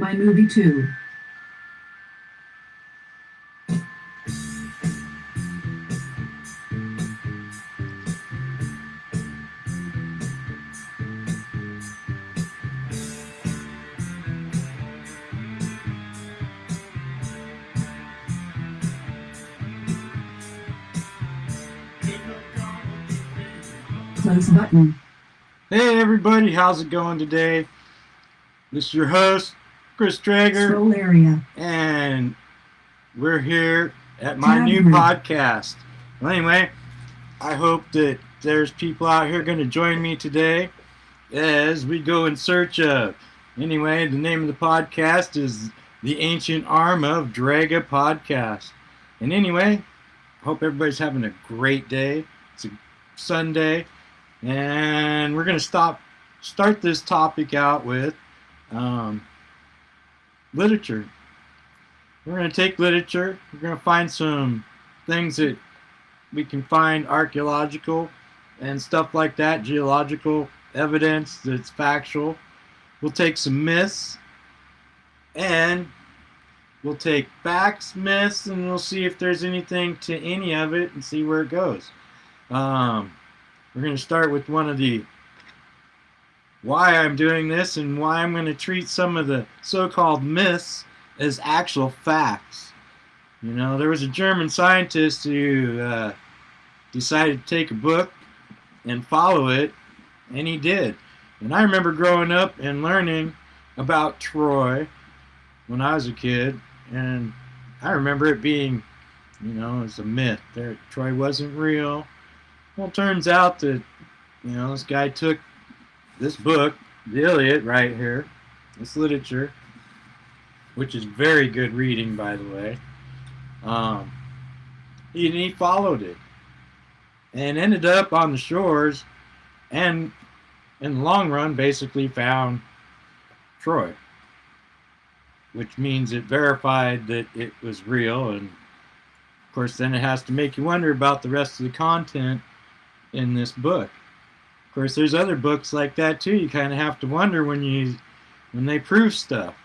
My movie too. Close button. Hey everybody, how's it going today? This is your host, Chris Traeger, Scroll area. and we're here at my new podcast. Well, anyway, I hope that there's people out here going to join me today as we go in search of. Anyway, the name of the podcast is The Ancient Arm of Draga Podcast. And anyway, hope everybody's having a great day. It's a Sunday, and we're going to stop start this topic out with um, literature. We're going to take literature. We're going to find some things that we can find archaeological and stuff like that, geological evidence that's factual. We'll take some myths and we'll take facts, myths, and we'll see if there's anything to any of it and see where it goes. Um, we're going to start with one of the why I'm doing this and why I'm going to treat some of the so-called myths as actual facts. You know, there was a German scientist who uh, decided to take a book and follow it, and he did. And I remember growing up and learning about Troy when I was a kid, and I remember it being, you know, it's a myth. There, Troy wasn't real. Well, turns out that, you know, this guy took this book, the Iliad, right here, this literature, which is very good reading, by the way. Um, he, and he followed it and ended up on the shores and in the long run basically found Troy, which means it verified that it was real. And of course, then it has to make you wonder about the rest of the content in this book. Of course, there's other books like that too. You kind of have to wonder when you when they prove stuff.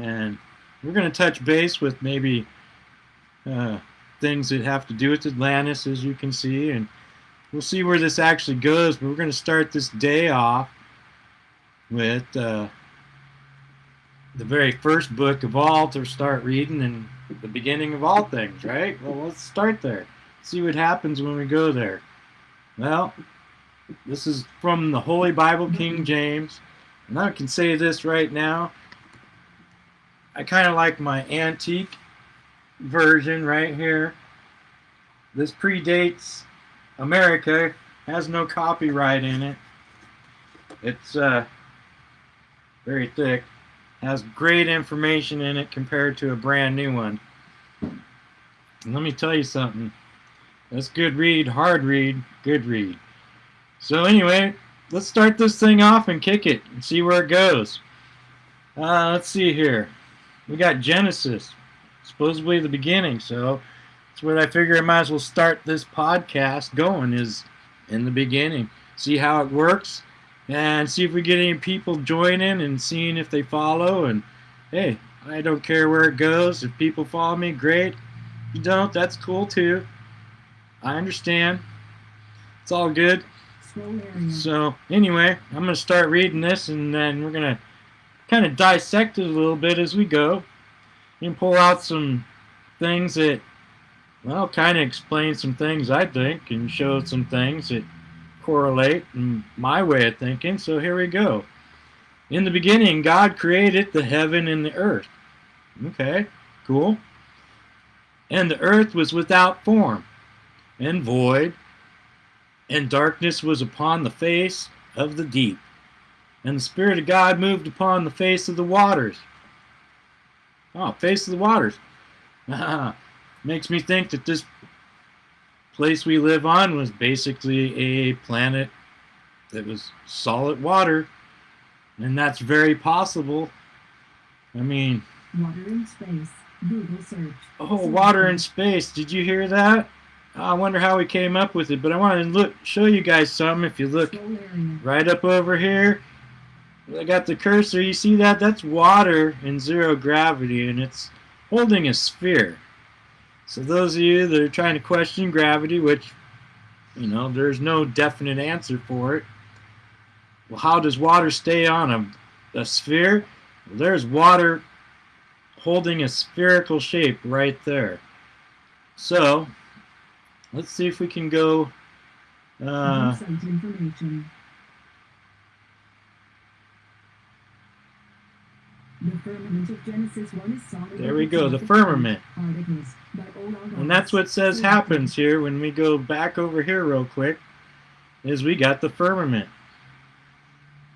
And we're going to touch base with maybe uh, things that have to do with Atlantis, as you can see, and we'll see where this actually goes. But we're going to start this day off with uh, the very first book of all to start reading and the beginning of all things, right? Well, let's start there. See what happens when we go there. Well, this is from the Holy Bible, King James. And I can say this right now. I kind of like my antique version right here. This predates America, has no copyright in it. It's uh, very thick, has great information in it compared to a brand new one. And let me tell you something. That's good read, hard read, good read. So anyway, let's start this thing off and kick it and see where it goes. Uh, let's see here. We got Genesis, supposedly the beginning. So that's what I figure I might as well start this podcast going is in the beginning. See how it works and see if we get any people joining and seeing if they follow. And hey, I don't care where it goes. If people follow me, great. If you don't, that's cool too. I understand. It's all good. So anyway, I'm going to start reading this and then we're going to kind of dissect it a little bit as we go and pull out some things that, well, kind of explain some things I think and show some things that correlate in my way of thinking. So here we go. In the beginning, God created the heaven and the earth. Okay, cool. And the earth was without form and void, and darkness was upon the face of the deep. And the Spirit of God moved upon the face of the waters. Oh, face of the waters. Makes me think that this place we live on was basically a planet that was solid water. And that's very possible. I mean, Water in space. Google search. oh, water in space. Did you hear that? Oh, I wonder how we came up with it, but I want to look, show you guys something. If you look right up over here, I got the cursor. You see that? That's water in zero gravity, and it's holding a sphere. So those of you that are trying to question gravity, which, you know, there's no definite answer for it. Well, how does water stay on a, a sphere? Well, there's water holding a spherical shape right there. So, let's see if we can go... Uh, The firmament of Genesis 1 is solid. there we go, the firmament. Articles by Olaf And that's what says happens here when we go back over here real quick, is we got the firmament.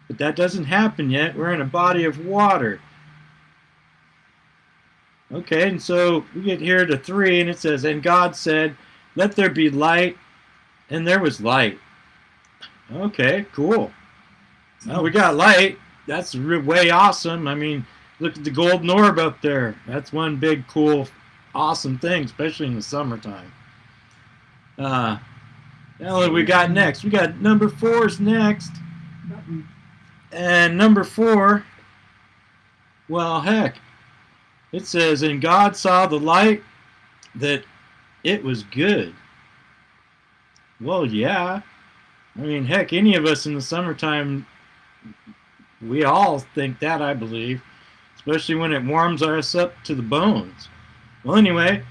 But that doesn't happen yet. We're in a body of water. Okay, and so we get here to 3, and it says, And God said, Let there be light, and there was light. Okay, cool. Well, we got light. That's way awesome. I mean, look at the golden orb up there. That's one big, cool, awesome thing, especially in the summertime. Uh, now what we got next? We got number four's next. And number four, well, heck, it says, And God saw the light that it was good. Well, yeah. I mean, heck, any of us in the summertime, we all think that, I believe, especially when it warms us up to the bones. Well, anyway,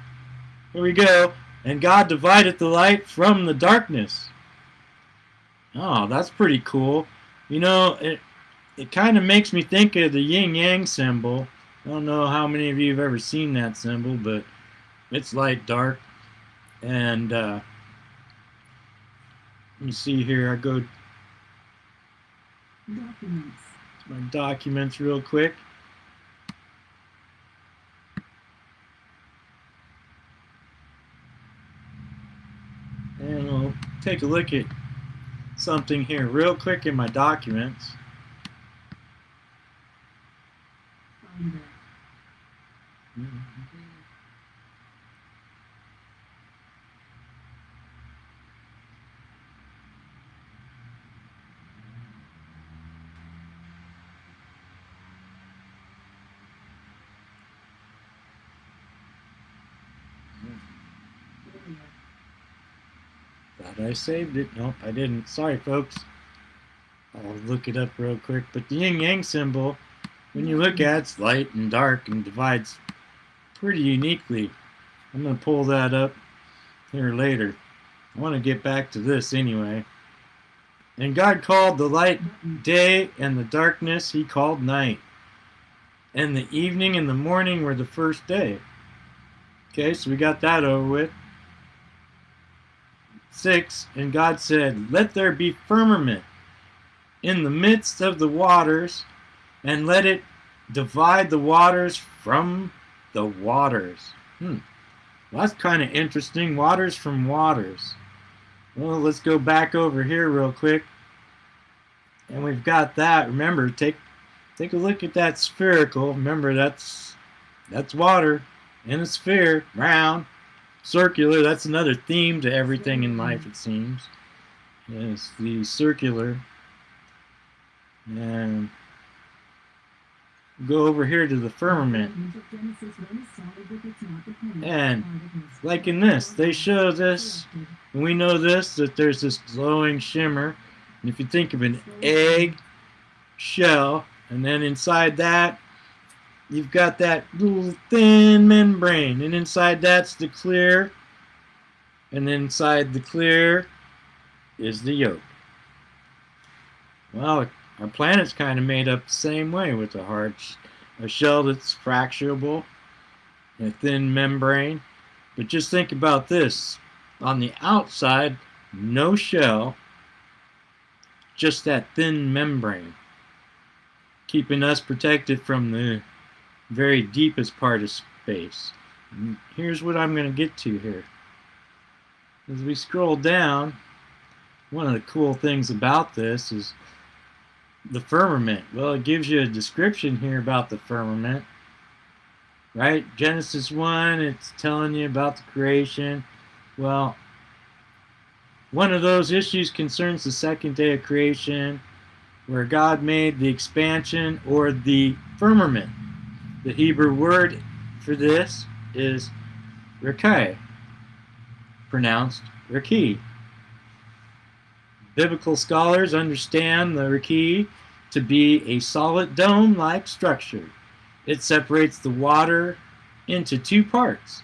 here we go. And God divided the light from the darkness. Oh, that's pretty cool. You know, it, it kind of makes me think of the yin yang symbol. I don't know how many of you have ever seen that symbol, but it's light dark. And uh, let me see here. I go to my documents real quick. And we'll take a look at something here real quick in my documents. Finder. Area. Thought I saved it. Nope, I didn't. Sorry, folks. I'll look it up real quick. But the yin yang symbol, when you look at it, it's light and dark and divides pretty uniquely. I'm going to pull that up here later. I want to get back to this anyway. And God called the light day and the darkness he called night. And the evening and the morning were the first day. Okay, so we got that over with. Six, and God said, Let there be firmament in the midst of the waters, and let it divide the waters from the waters. Hmm. Well, that's kind of interesting. Waters from waters. Well, let's go back over here real quick. And we've got that. Remember, take take a look at that spherical. Remember, that's that's water in a sphere, round, circular. That's another theme to everything in mm-hmm. life, it seems. Yes, the circular. And go over here to the firmament. Firmament of Genesis 1 is solid with its not dependent And, like in this, they show this And we know this, that there's this glowing shimmer. And if you think of an egg shell, and then inside that, you've got that little thin membrane. And inside that's the clear. And inside the clear is the yolk. Well, our planet's kind of made up the same way with a hard, a shell that's fracturable, a thin membrane. But just think about this on the outside, no shell, just that thin membrane, keeping us protected from the very deepest part of space. And here's what I'm going to get to here. As we scroll down, one of the cool things about this is the firmament. Well, it gives you a description here about the firmament. Right? Genesis 1, it's telling you about the creation. Well, one of those issues concerns the second day of creation. where God made the expansion or the firmament. The Hebrew word for this is Rekai, pronounced Raki. Biblical scholars understand the Raki to be a solid dome-like structure. It separates the water into two parts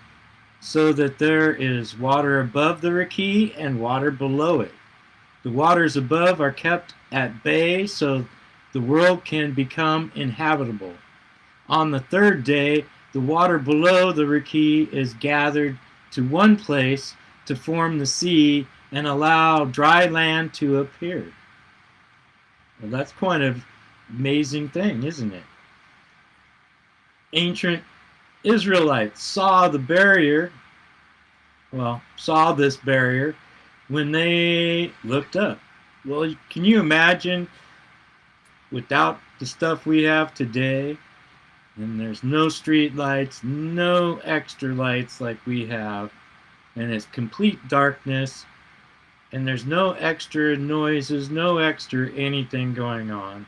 so that there is water above the Raki and water below it. The waters above are kept at bay so the world can become inhabitable. On the third day, the water below the Raki is gathered to one place to form the sea and allow dry land to appear. Well, that's quite an amazing thing, isn't it? Ancient Israelites saw the barrier, well, saw this barrier when they looked up. Well, can you imagine without the stuff we have today, and there's no street lights, no extra lights like we have, and it's complete darkness, and there's no extra noises, no extra anything going on.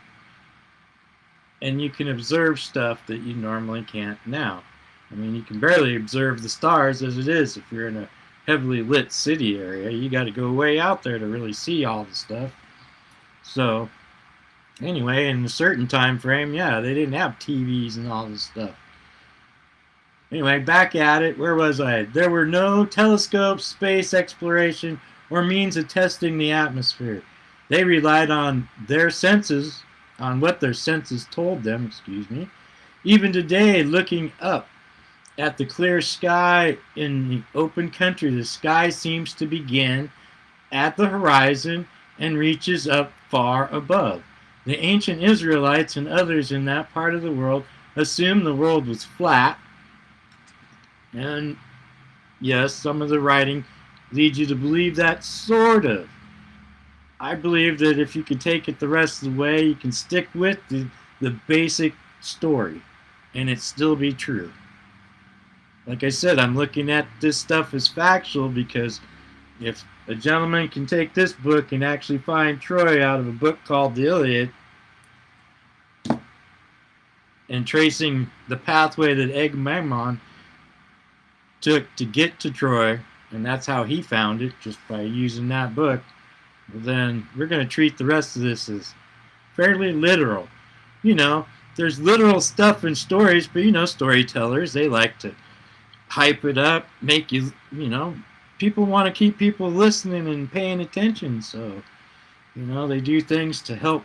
And you can observe stuff that you normally can't now. I mean, you can barely observe the stars as it is if you're in a heavily lit city area. You got to go way out there to really see all the stuff. So, anyway, in a certain time frame, yeah, they didn't have TVs and all this stuff. Anyway, back at it. Where was I? There were no telescopes, space exploration, or means of testing the atmosphere. They relied on their senses, on what their senses told them, excuse me. Even today, looking up at the clear sky in the open country, the sky seems to begin at the horizon and reaches up far above. The ancient Israelites and others in that part of the world assumed the world was flat. And yes, some of the writing leads you to believe that sort of. I believe that if you can take it the rest of the way, you can stick with the, the basic story and it still be true. Like I said, I'm looking at this stuff as factual because if a gentleman can take this book and actually find Troy out of a book called The Iliad and tracing the pathway that Agamemnon took to get to Troy, and that's how he found it, just by using that book, then we're going to treat the rest of this as fairly literal. You know, there's literal stuff in stories, but you know, storytellers, they like to hype it up, make you, you know, people want to keep people listening and paying attention. So, you know, they do things to help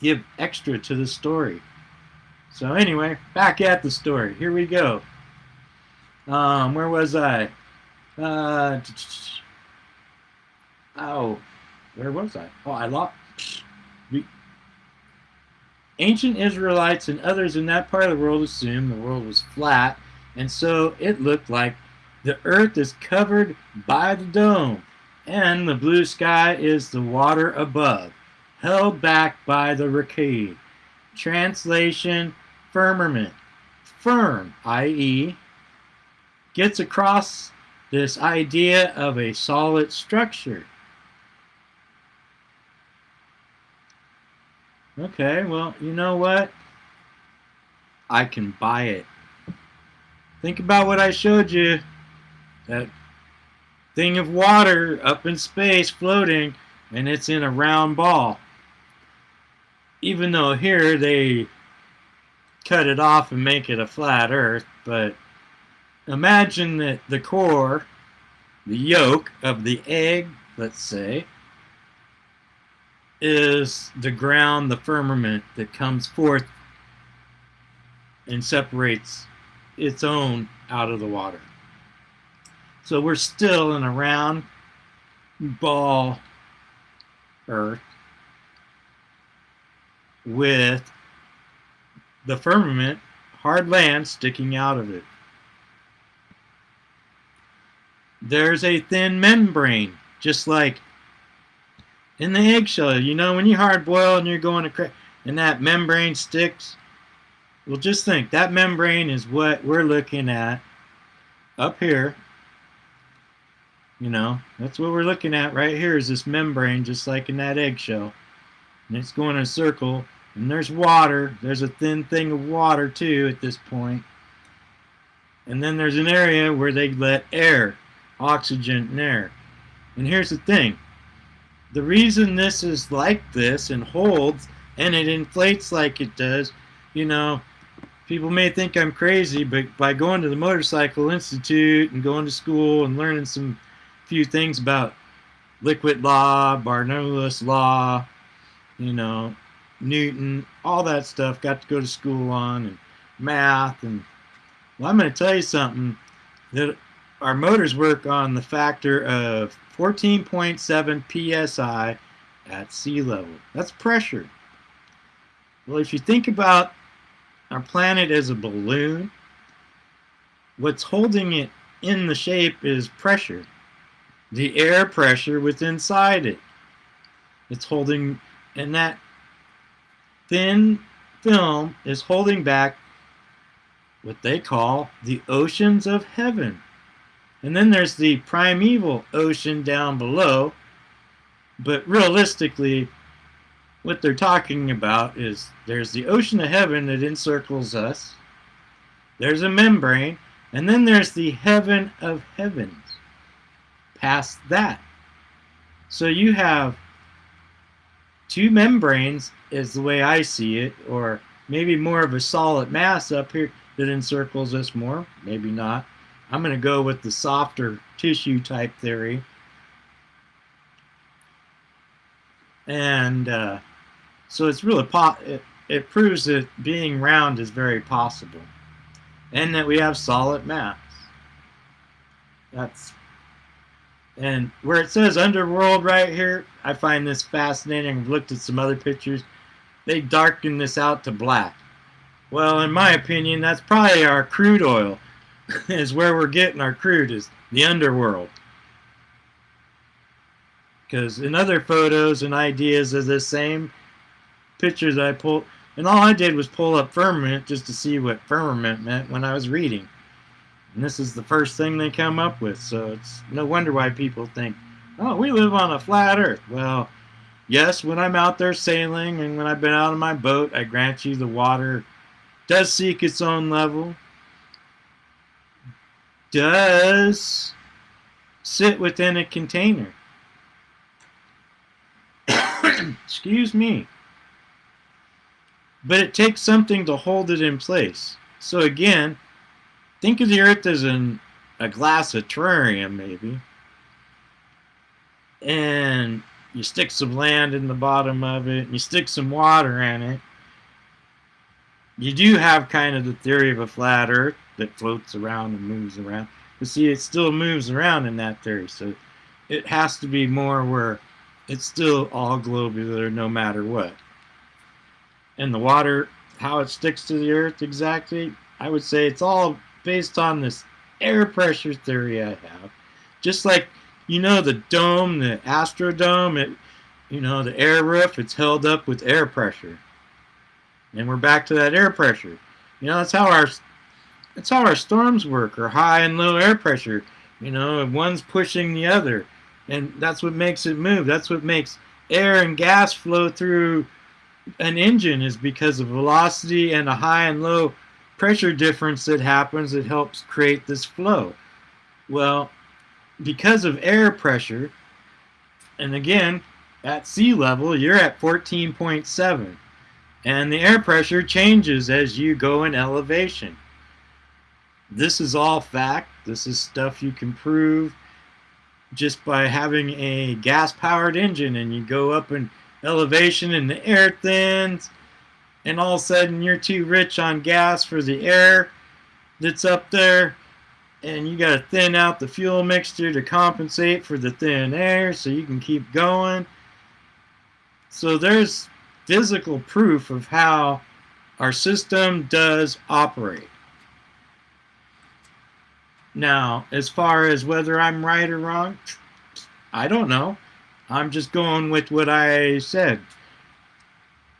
give extra to the story. So anyway, back at the story. Here we go. Um, where was I? Uh, oh, where was I? Oh, I lost. Ancient Israelites and others in that part of the world assumed the world was flat, and so it looked like the earth is covered by the dome, and the blue sky is the water above, held back by the Rakid. Translation, firmament. Firm, i.e., gets across this idea of a solid structure. Okay, well, you know what? I can buy it. Think about what I showed you. That thing of water up in space floating, and it's in a round ball. Even though here they cut it off and make it a flat earth, but imagine that the core, the yolk of the egg, let's say, is the ground, the firmament that comes forth and separates its own out of the water. So we're still in a round ball earth with the firmament, hard land sticking out of it. There's a thin membrane, just like in the eggshell. You know, when you hard boil and you're going to crack, and that membrane sticks. Well, just think that membrane is what we're looking at up here. You know, that's what we're looking at right here is this membrane, just like in that eggshell. and it's going in a circle, and there's water. There's a thin thing of water too at this point. And then there's an area where they let air, oxygen, and air. And here's the thing the reason this is like this and holds and it inflates like it does, you know, people may think I'm crazy, but by going to the Motorcycle Institute and going to school and learning some few things about liquid law, Bernoulli's law, you know, Newton, all that stuff, got to go to school on, and math, and well, I'm going to tell you something that our motors work on the factor of 14.7 psi at sea level. That's pressure. Well, if you think about our planet as a balloon, what's holding it in the shape is pressure. The air pressure within inside it. It's holding, and that thin film is holding back what they call the oceans of heaven. And then there's the primeval ocean down below. But realistically, what they're talking about is there's the ocean of heaven that encircles us. There's a membrane. And then there's the heaven of heavens. Past that. So you have two membranes is the way I see it, or maybe more of a solid mass up here that encircles us more. Maybe not. I'm going to go with the softer tissue type theory. And uh, so it's really it, it proves that being round is very possible, and that we have solid mass. That's and where it says underworld right here, I find this fascinating. I've looked at some other pictures. They darken this out to black. Well, in my opinion, that's probably our crude oil is where we're getting our crude is the underworld. Because in other photos and ideas of the same pictures I pulled, and all I did was pull up firmament just to see what firmament meant when I was reading. And this is the first thing they come up with, so it's no wonder why people think, oh, we live on a flat earth. Well, yes, when I'm out there sailing and when I've been out on my boat, I grant you the water does seek its own level, does sit within a container. Excuse me. But it takes something to hold it in place. So again, think of the earth as an, a glass of terrarium, maybe. And you stick some land in the bottom of it, and you stick some water in it. You do have kind of the theory of a flat earth that floats around and moves around. But see, it still moves around in that theory. So it has to be more where it's still all globular no matter what. And the water, how it sticks to the earth exactly, I would say it's all based on this air pressure theory I have. Just like, you know, the dome, the Astrodome, it, you know, the air roof, it's held up with air pressure. And we're back to that air pressure. You know, that's how our that's how our storms work, or high and low air pressure. You know, one's pushing the other, and that's what makes it move. That's what makes air and gas flow through an engine is because of velocity and a high and low pressure difference that happens that helps create this flow. Well, because of air pressure, and again, at sea level, you're at 14.7. And the air pressure changes as you go in elevation. This is all fact. This is stuff you can prove just by having a gas-powered engine and you go up in elevation and the air thins and all of a sudden you're too rich on gas for the air that's up there and you got to thin out the fuel mixture to compensate for the thin air so you can keep going. So there's physical proof of how our system does operate. Now, as far as whether I'm right or wrong, I don't know. I'm just going with what I said.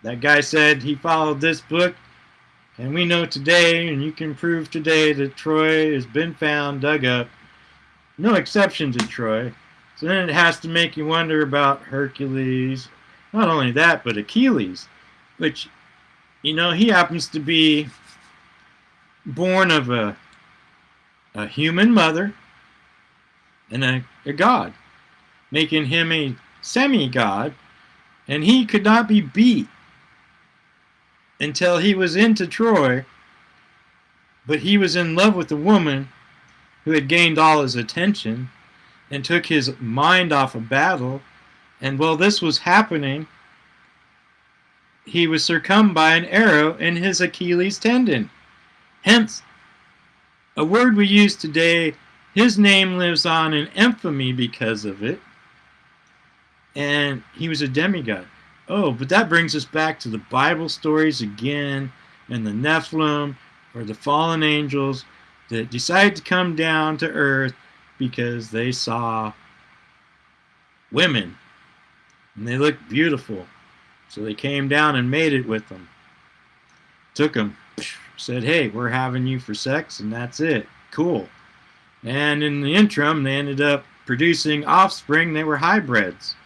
That guy said he followed this book, and we know today, and you can prove today, that Troy has been found, dug up. No exception to Troy. So then it has to make you wonder about Hercules not only that, but Achilles, which, you know, he happens to be born of a, a human mother and a, a god, making him a semi-god, and he could not be beat until he was into Troy, but he was in love with a woman who had gained all his attention and took his mind off of battle. And while this was happening, he was succumbed by an arrow in his Achilles tendon. Hence, a word we use today, his name lives on in infamy because of it. And he was a demigod. Oh, but that brings us back to the Bible stories again, and the Nephilim, or the fallen angels, that decided to come down to earth because they saw women and they looked beautiful. So they came down and made it with them. Took them, said, hey, we're having you for sex, and that's it. Cool. And in the interim, they ended up producing offspring. They were hybrids.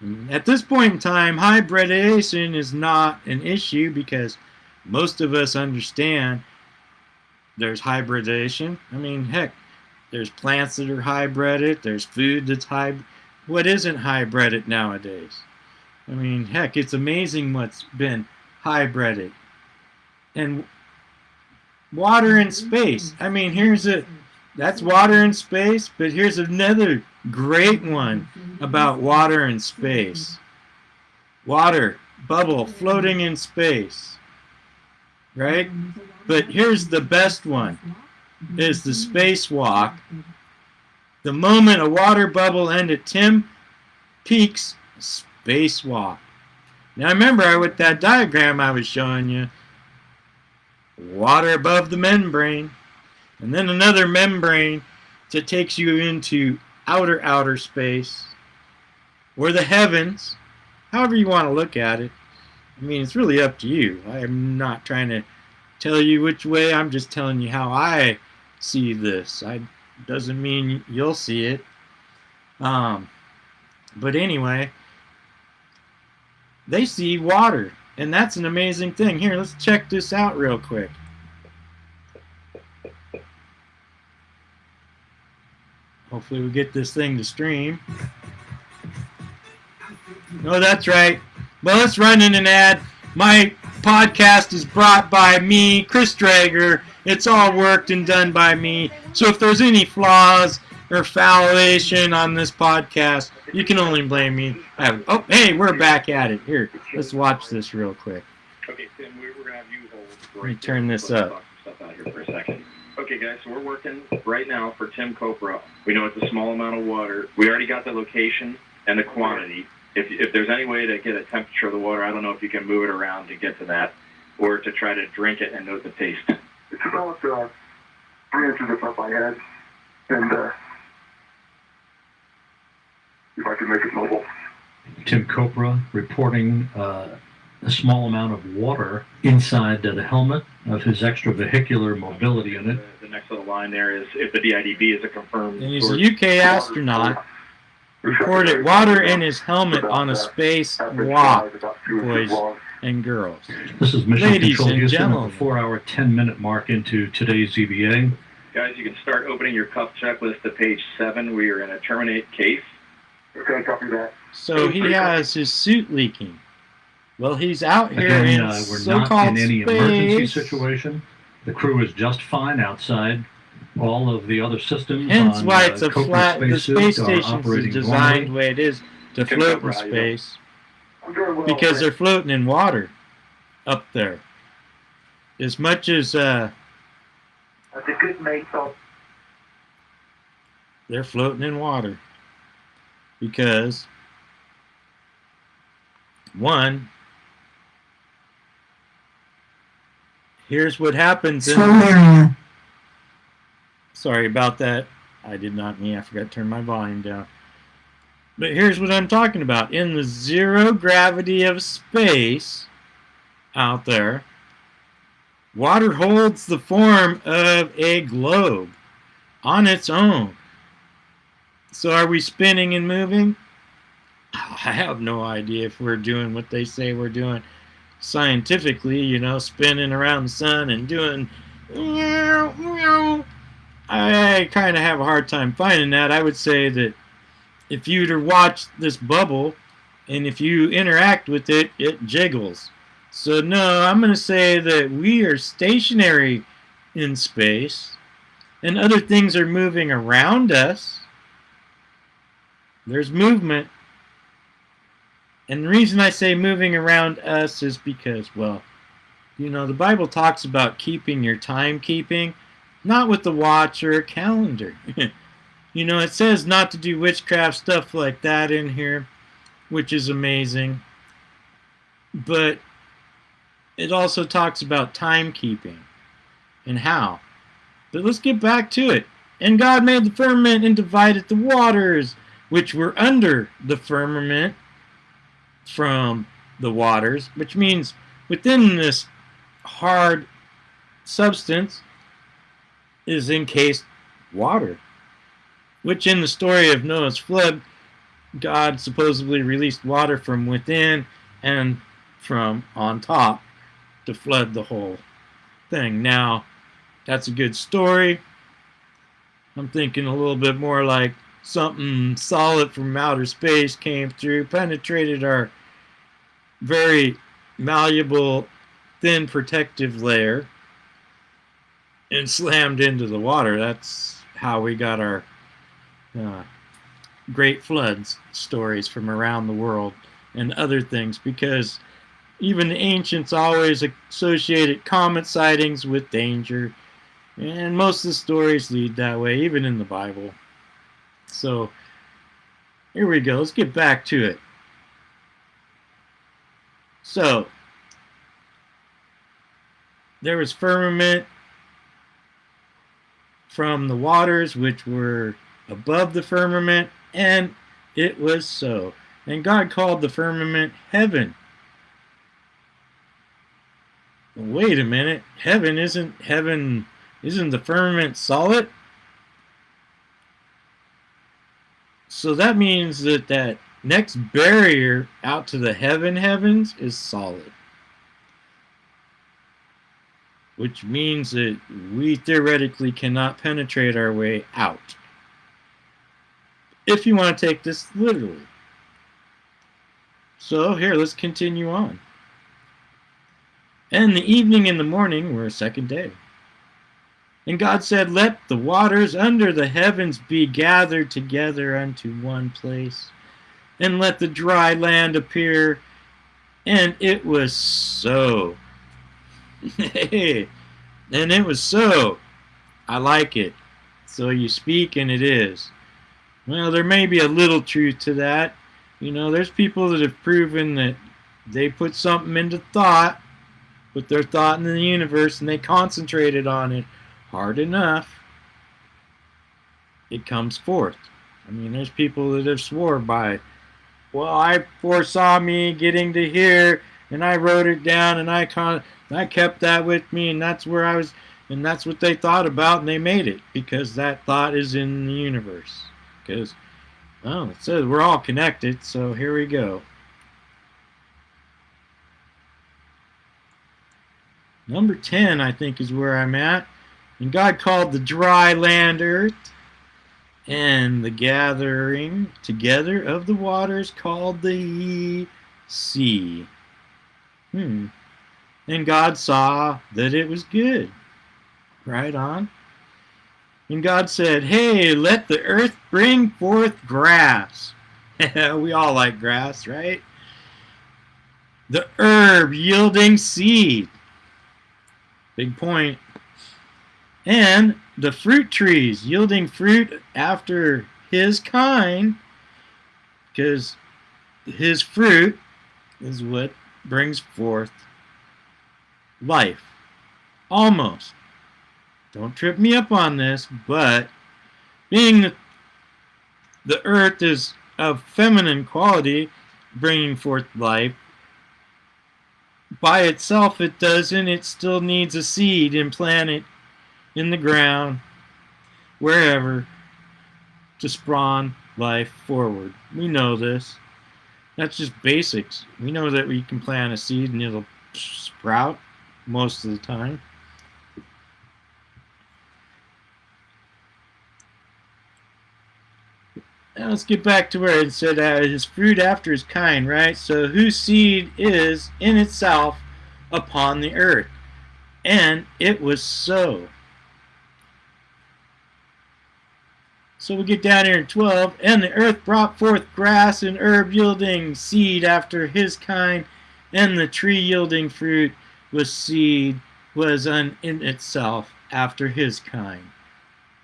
And at this point in time, hybridization is not an issue because most of us understand there's hybridization. I mean, heck, there's plants that are hybrided. There's food that's hybrid. What isn't hybrided nowadays? I mean, heck, it's amazing what's been hybrided. And water and space. I mean, here's a that's water and space, but here's another great one about water and space. Water, bubble, floating in space. Right? But here's the best one is the spacewalk. The moment a water bubble ended Tim Peake's spacewalk. Now remember with that diagram I was showing you, water above the membrane, and then another membrane that takes you into outer outer space, or the heavens, however you want to look at it. I mean, it's really up to you. I'm not trying to tell you which way. I'm just telling you how I see this. I doesn't mean you'll see it. Um, but anyway, they see water, and that's an amazing thing. Here, let's check this out real quick. Hopefully we get this thing to stream. No, that's right. Well, let's run in an ad. My podcast is brought by me, Chris Drager. It's all worked and done by me. So if there's any flaws or foulation on this podcast, you can only blame me. I, oh, hey, we're back at it. Here, let's watch this real quick. Okay, Tim, we're, we're gonna have you hold. Let me turn this up. Out here for a second. Okay, guys, so we're working right now for Tim Kopra. We know it's a small amount of water. We already got the location and the quantity. If, if there's any way to get a temperature of the water, I don't know if you can move it around to get to that, or to try to drink it and note the taste. It's about uh, three inches above my head, and uh, if I can make it mobile. Tim Kopra reporting uh, a small amount of water inside the helmet of his extravehicular mobility unit. The, the next little line there is if the DIDB is a confirmed And he's a. UK astronaut. Recorded water in his helmet on a space walk, boys and girls. This is Mission Ladies Control and Houston at gentlemen. the four-hour, 10-minute mark into today's EVA. Guys, you can start opening your cuff checklist to page seven. We are in a terminate case. Okay, copy that. So he has his suit leaking. Well, he's out here Again, in uh, we're not so-called in any emergency situation. The crew is just fine outside. All of the other systems Hence on why uh, it's a flat. The spacesuit space are station operating is designed the way it is to Tim float in Kopra, how you doing? space well. because they're floating in water up there. As much as uh, That's a good mate, so they're floating in water because one here's what happens in area. sorry about that. I did not mean i forgot to turn my volume down. But here's what i'm talking about. In the zero gravity of space out there water holds the form of a globe on its own. So are we spinning and moving? I have no idea if we're doing what they say we're doing scientifically, you know, spinning around the sun and doing. meow, meow. I kind of have a hard time finding that. I would say that if you were to watch this bubble and if you interact with it, it jiggles. So, no, I'm going to say that we are stationary in space and other things are moving around us. There's movement. And the reason I say moving around us is because, well, you know, the Bible talks about keeping your timekeeping, not with the watch or a calendar. you know, it says not to do witchcraft stuff like that in here, which is amazing. But it also talks about timekeeping and how. But let's get back to it. And God made the firmament and divided the waters which were under the firmament from the waters, which means within this hard substance is encased water, which in the story of Noah's flood, God supposedly released water from within and from on top to flood the whole thing. Now, that's a good story. I'm thinking a little bit more like something solid from outer space came through, penetrated our very malleable, thin protective layer, and slammed into the water. That's how we got our uh, great floods stories from around the world and other things because even the ancients always associated comet sightings with danger and most of the stories lead that way even in the bible. So here we go. Let's get back to it so there was firmament from the waters which were above the firmament, and it was so. And God called the firmament heaven. Wait a minute, heaven isn't heaven isn't the firmament solid? So that means that that next barrier out to the heaven heavens is solid. Which means that we theoretically cannot penetrate our way out. If you want to take this literally. So here, let's continue on. And the evening and the morning were a second day. And God said, Let the waters under the heavens be gathered together unto one place, and let the dry land appear. And it was so. and it was so. I like it. So you speak, and it is. Well, there may be a little truth to that. You know, there's people that have proven that they put something into thought, put their thought in the universe, and they concentrated on it hard enough, it comes forth. I mean, there's people that have swore by, well, I foresaw me getting to here, and I wrote it down, and I con- I kept that with me, and that's where I was, and that's what they thought about, and they made it because that thought is in the universe. Because, well, oh, it says we're all connected, so here we go. Number 10, I think, is where I'm at. And God called the dry land earth, and the gathering together of the waters called the sea. Hmm. And God saw that it was good. Right on. And God said, Hey, let the earth bring forth grass. we all like grass, right? The herb yielding seed. Big point. point and the fruit trees yielding fruit after his kind, because his fruit is what brings forth life. Almost. Don't trip me up on this, but being the, earth is of feminine quality, bringing forth life, by itself it doesn't. It still needs a seed and implanted in the ground, wherever, to spawn life forward. We know this. That's just basics. We know that we can plant a seed and it'll sprout most of the time. Now let's get back to where it said that his fruit after his kind, right? So whose seed is in itself upon the earth. And it was so. So we get down here in 12. And the earth brought forth grass and herb yielding seed after his kind, and the tree yielding fruit with seed was in itself after his kind.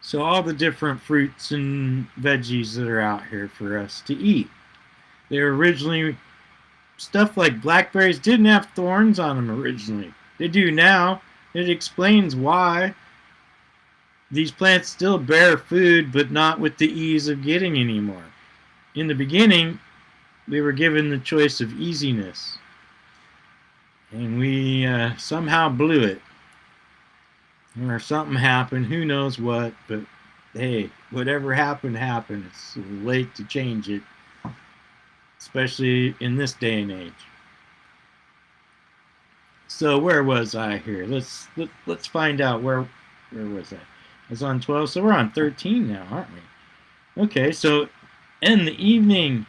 So all the different fruits and veggies that are out here for us to eat. They were originally stuff like blackberries didn't have thorns on them originally. They do now. It explains why these plants still bear food, but not with the ease of getting anymore. In the beginning, we were given the choice of easiness, and we uh, somehow blew it. Or something happened, who knows what, but hey, whatever happened, happened. It's late to change it, especially in this day and age. So where was I here? Let's let, let's find out where where was I? Was on 12, so we're on 13 now, aren't we? Okay, so in the evening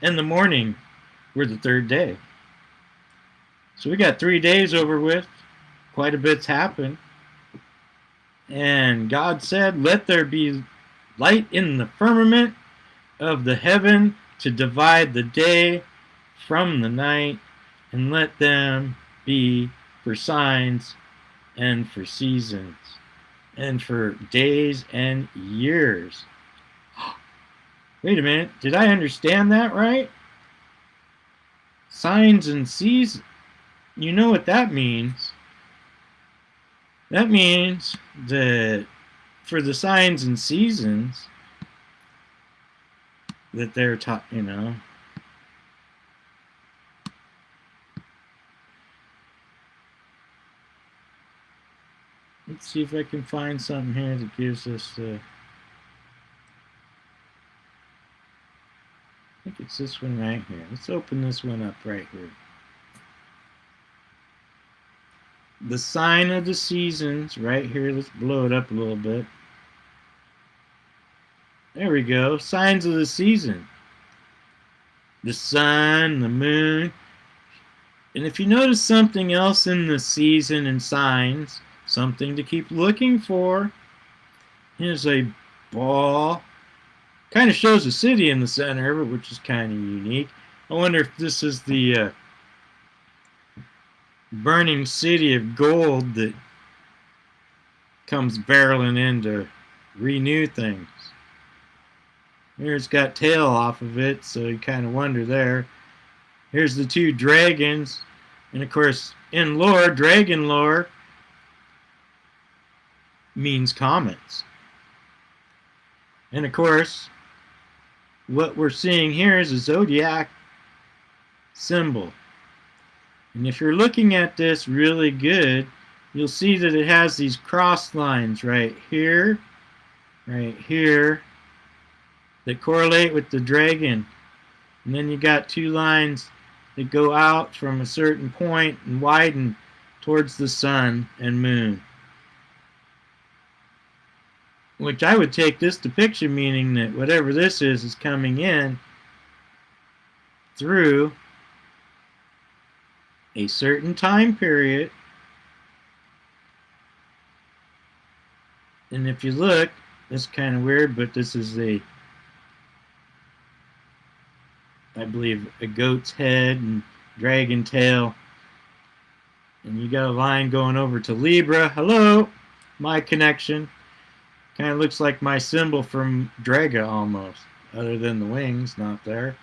and the morning were the third day. So we got three days over with. Quite a bit's happened. And God said, Let there be light in the firmament of the heaven to divide the day from the night, and let them be for signs and for seasons and for days and years. Wait a minute, did I understand that right? Signs and seasons. You know what that means. That means that for the signs and seasons that they're taught, you know, Let's see if I can find something here that gives us uh, I think it's this one right here. Let's open this one up right here. The sign of the seasons right here. Let's blow it up a little bit. There we go. Signs of the season. The sun, the moon. And if you notice something else in the season and signs, something to keep looking for. Here's a ball. Kind of shows a city in the center, which is kind of unique. I wonder if this is the uh, burning city of gold that comes barreling in to renew things. Here it's got tail off of it, so you kind of wonder there. Here's the two dragons, and of course, in lore, dragon lore, means comets. And of course, what we're seeing here is a zodiac symbol. And if you're looking at this really good, you'll see that it has these cross lines right here, right here, that correlate with the dragon. And then you got two lines that go out from a certain point and widen towards the sun and moon which I would take this depiction meaning that whatever this is is coming in through a certain time period. And if you look it's kind of weird but this is a I believe a goat's head and dragon tail. And you got a line going over to Libra. Hello my connection Kind of looks like my symbol from Draga almost, other than the wings not there.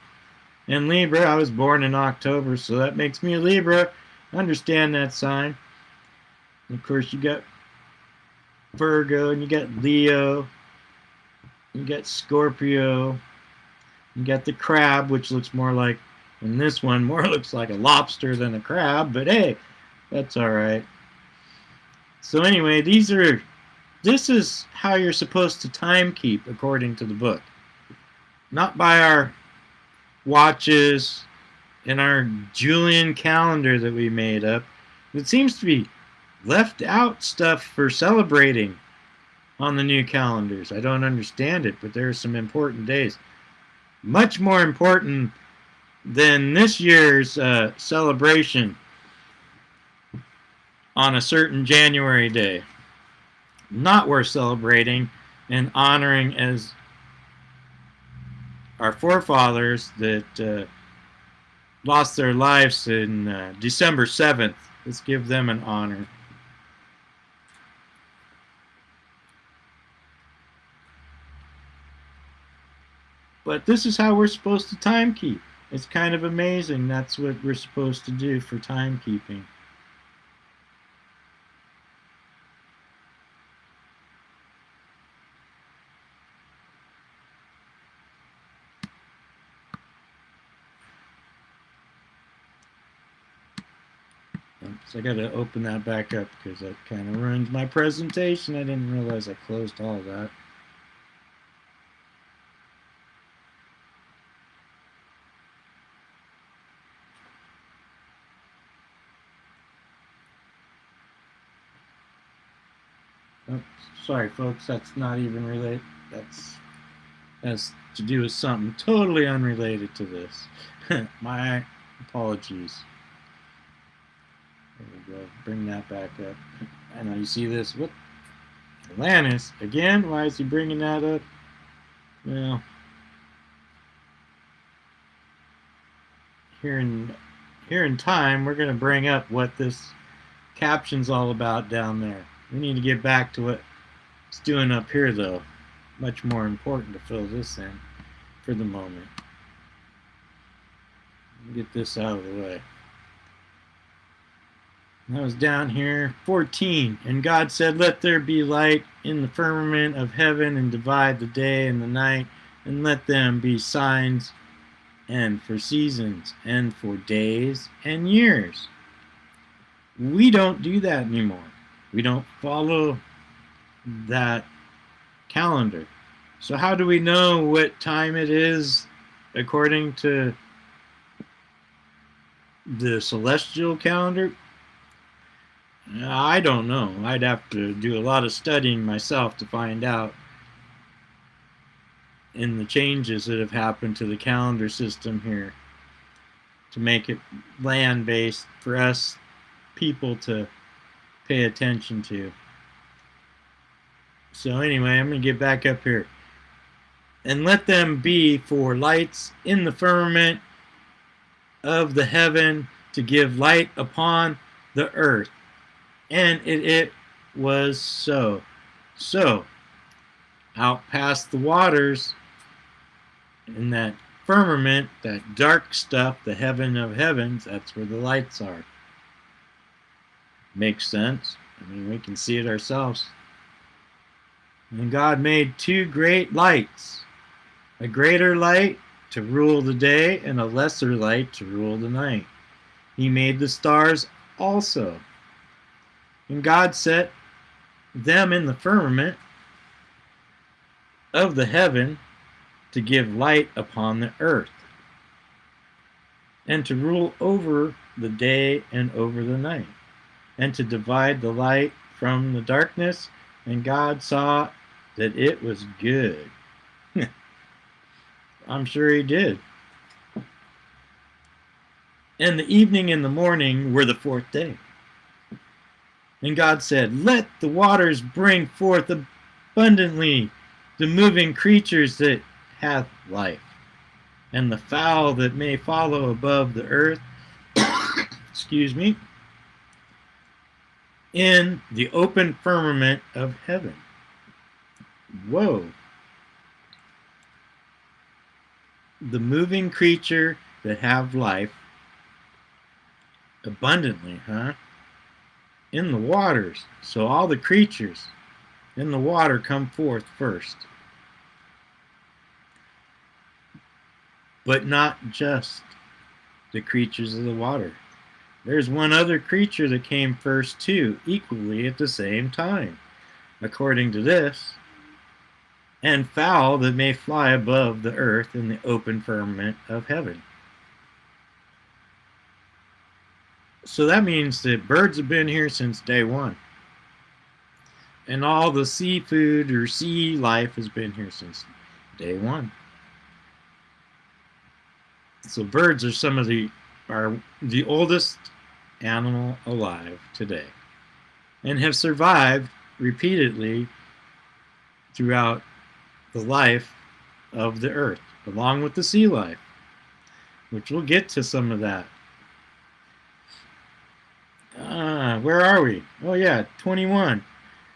And Libra, I was born in October, so that makes me a Libra. Understand that sign. And of course, you got Virgo, and you got Leo, you got Scorpio, you got the crab, which looks more like, in this one, more looks like a lobster than a crab, but hey, that's alright. So anyway, these are this is how you're supposed to time keep according to the book. Not by our watches and our Julian calendar that we made up, it seems to be left out stuff for celebrating on the new calendars. I don't understand it, but there are some important days. Much more important than this year's uh, celebration on a certain January day. Not worth celebrating and honoring as our forefathers that uh, lost their lives in uh, December 7th. Let's give them an honor. But this is how we're supposed to time keep. It's kind of amazing. That's what we're supposed to do for timekeeping. So I got to open that back up because that kind of ruined my presentation. I didn't realize I closed all that. Oh, sorry, folks. That's not even related. That's has to do with something totally unrelated to this. my apologies. There we go. Bring that back up. I know you see this. What? Atlantis again? Why is he bringing that up? Well, here in here in time, we're going to bring up what this caption's all about down there. We need to get back to what it's doing up here, though. Much more important to fill this in for the moment. Get this out of the way. I was down here, 14. And God said, Let there be light in the firmament of heaven, and divide the day and the night, and let them be signs and for seasons, and for days and years. We don't do that anymore. We don't follow that calendar. So, how do we know what time it is according to the celestial calendar? I don't know. I'd have to do a lot of studying myself to find out in the changes that have happened to the calendar system here to make it land based for us people to pay attention to. So anyway, I'm going to get back up here. And let them be for lights in the firmament of the heaven to give light upon the earth and it, it was so. So, out past the waters, in that firmament, that dark stuff, the heaven of heavens, that's where the lights are. Makes sense. I mean, we can see it ourselves. And God made two great lights a greater light to rule the day, and a lesser light to rule the night. He made the stars also. And God set them in the firmament of the heaven to give light upon the earth, and to rule over the day and over the night, and to divide the light from the darkness. And God saw that it was good. I'm sure He did. And the evening and the morning were the fourth day. And God said, Let the waters bring forth abundantly the moving creatures that hath life, and the fowl that may follow above the earth, excuse me, in the open firmament of heaven. Whoa. The moving creature that have life abundantly, huh? In the waters. So all the creatures in the water come forth first. But not just the creatures of the water. There's one other creature that came first too, equally at the same time, according to this. And fowl that may fly above the earth in the open firmament of heaven. So that means that birds have been here since day one. And all the seafood or sea life has been here since day one. So birds are some of the are the oldest animal alive today and have survived repeatedly throughout the life of the earth along with the sea life which we'll get to some of that ah where are we oh yeah 21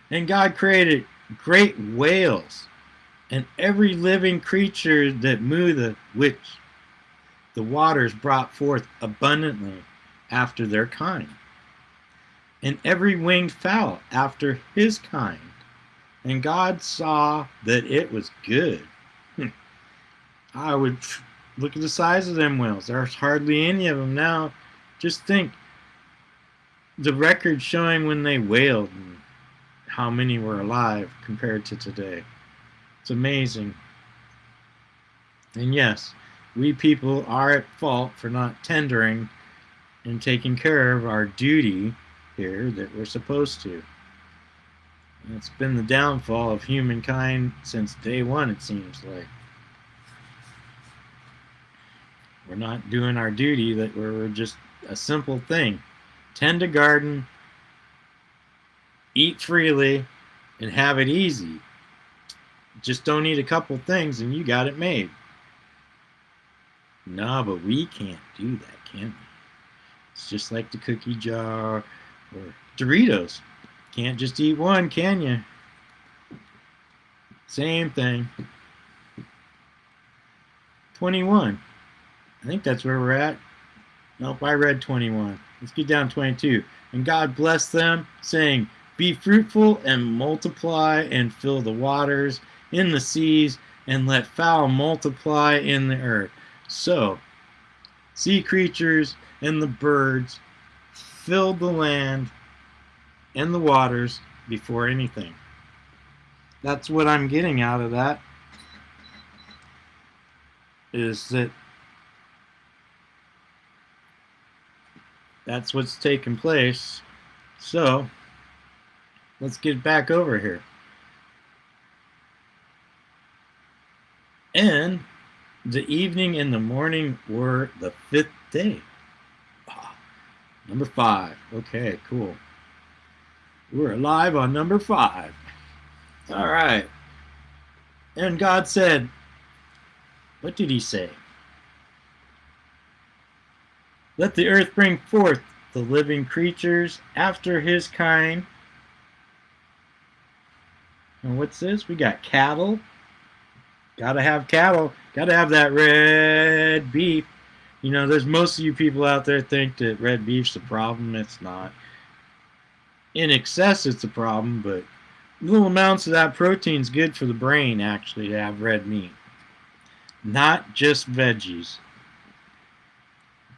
and god created great whales and every living creature that moveth which the waters brought forth abundantly after their kind, and every winged fowl after his kind. And God saw that it was good. Hmm. I would look at the size of them whales. There's hardly any of them now. Just think the record showing when they whaled and how many were alive compared to today. It's amazing. And yes, we people are at fault for not tendering and taking care of our duty here that we're supposed to. And it's been the downfall of humankind since day one, it seems like. We're not doing our duty, that we're just a simple thing. Tend a garden, eat freely, and have it easy. Just don't eat a couple things and you got it made. Nah, but we can't do that, can we? It's just like the cookie jar or Doritos. Can't just eat one, can you? Same thing. 21. I think that's where we're at. Nope, I read 21. Let's get down 22. And God blessed them, saying, Be fruitful and multiply and fill the waters in the seas, and let fowl multiply in the earth. So, sea creatures and the birds filled the land and the waters before anything. That's what I'm getting out of that. Is that that's what's taking place. So, let's get back over here. And the evening and the morning were the fifth day. Ah, number five. Okay, cool. We're alive on number five. All right. And God said, What did he say? Let the earth bring forth the living creatures after his kind. And what's this? We got cattle, Gotta have cattle. Gotta have that red beef. You know, there's most of you people out there think that red beef's the problem. It's not. In excess, it's a problem, but little amounts of that protein's good for the brain, actually, to have red meat. Not just veggies.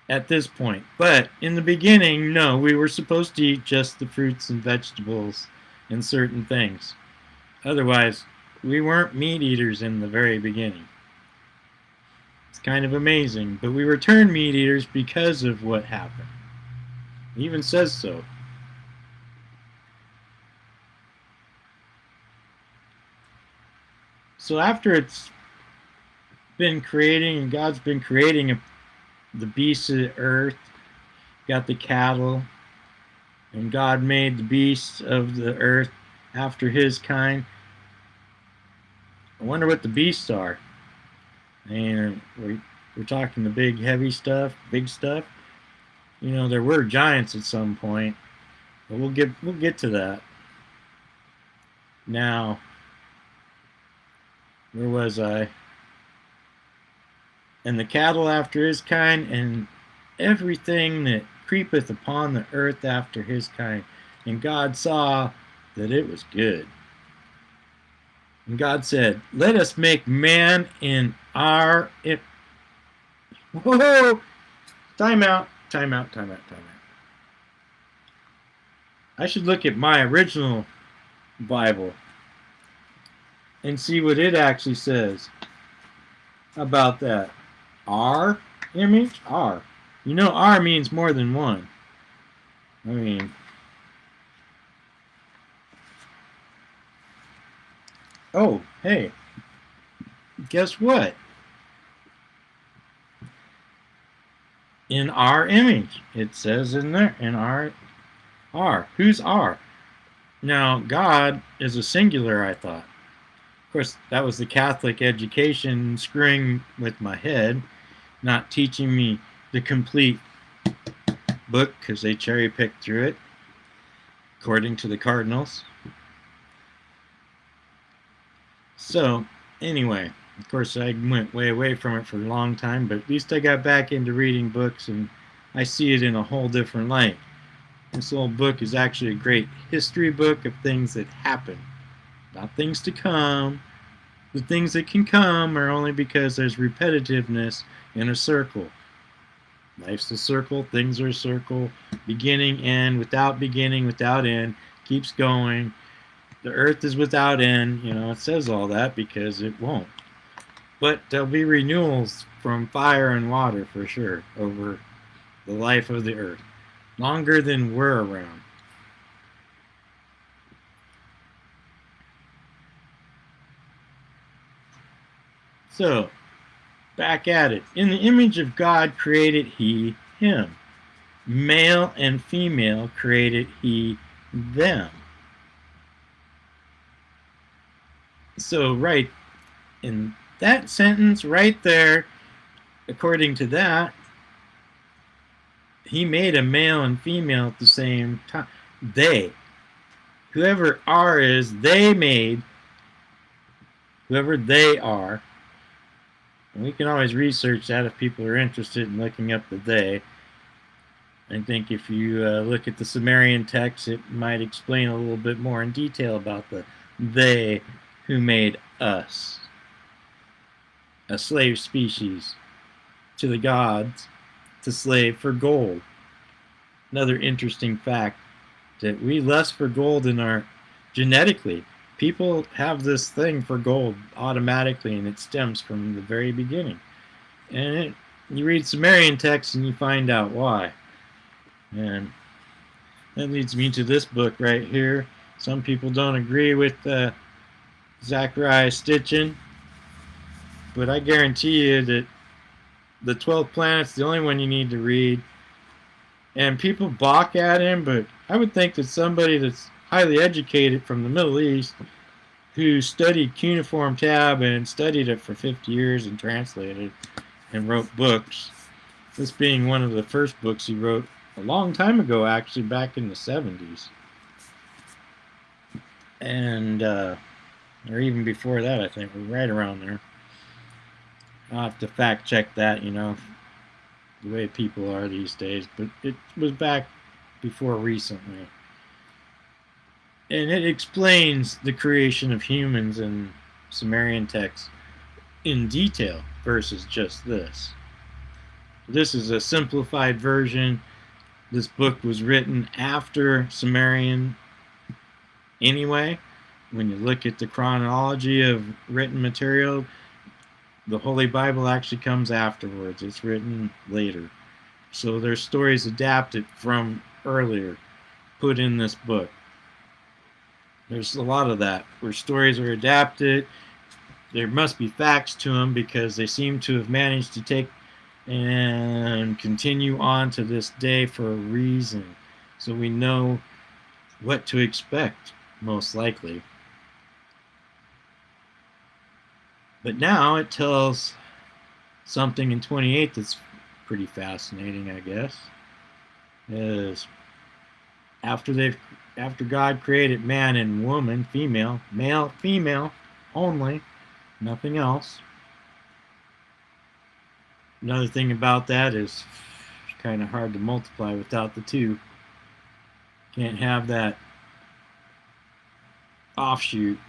At this point. But in the beginning, no, we were supposed to eat just the fruits and vegetables and certain things. Otherwise, we weren't meat eaters in the very beginning. It's kind of amazing, but we were turned meat eaters because of what happened. It even says so. So after it's been creating, and God's been creating a, the beasts of the earth, got the cattle, and God made the beasts of the earth after his kind. I wonder what the beasts are. And we're, we're talking the big heavy stuff, big stuff. You know, there were giants at some point, but we'll get we'll get to that. Now, where was I? And the cattle after his kind, and everything that creepeth upon the earth after his kind. And God saw that it was good. And God said, Let us make man in our. It, whoa! Time out, time out, time out, time out. I should look at my original Bible and see what it actually says about that. Our image? R. You know, R means more than one. I mean, oh, hey, guess what? In our image, it says in there, in our, R. who's R? Now, God is a singular, I thought. Of course, that was the Catholic education screwing with my head, not teaching me the complete book because they cherry picked through it, according to the Cardinals. So, anyway, of course, I went way away from it for a long time, but at least I got back into reading books and I see it in a whole different light. This little book is actually a great history book of things that happen, not things to come. The things that can come are only because there's repetitiveness in a circle. Life's a circle, things are a circle, beginning, end, without beginning, without end, keeps going. The earth is without end, you know, it says all that because it won't. But there'll be renewals from fire and water for sure over the life of the earth. Longer than we're around. So, back at it. In the image of God created he him. Male and female created he them. So, right in that sentence right there, according to that, he made a male and female at the same time. They. Whoever R is, they made. Whoever they are. And we can always research that if people are interested in looking up the they. I think if you uh, look at the Sumerian text, it might explain a little bit more in detail about the they who made us. A slave species to the gods to slave for gold. Another interesting fact that we lust for gold in our genetically. People have this thing for gold automatically, and it stems from the very beginning. And it, you read Sumerian texts and you find out why. And that leads me to this book right here. Some people don't agree with uh, Zecharia Sitchin, but I guarantee you that the 12th planet's the only one you need to read. And people balk at him, but I would think that somebody that's highly educated from the Middle East who studied cuneiform tab and studied it for 50 years and translated and wrote books. This being one of the first books he wrote a long time ago, actually, back in the 70s. And, uh, or even before that, I think, right around there. I'll have to fact check that, you know, the way people are these days, but it was back before recently. And it explains the creation of humans in Sumerian texts in detail versus just this. This is a simplified version. This book was written after Sumerian anyway. When you look at the chronology of written material, the Holy Bible actually comes afterwards. It's written later. So there's stories adapted from earlier, put in this book. There's a lot of that, where stories are adapted. There must be facts to them because they seem to have managed to take and continue on to this day for a reason. So we know what to expect, most likely. But now it tells something in 28 that's pretty fascinating, I guess. Is after they've after God created man and woman, female, male, female only, nothing else. Another thing about that is it's kind of hard to multiply without the two. Can't have that offshoot.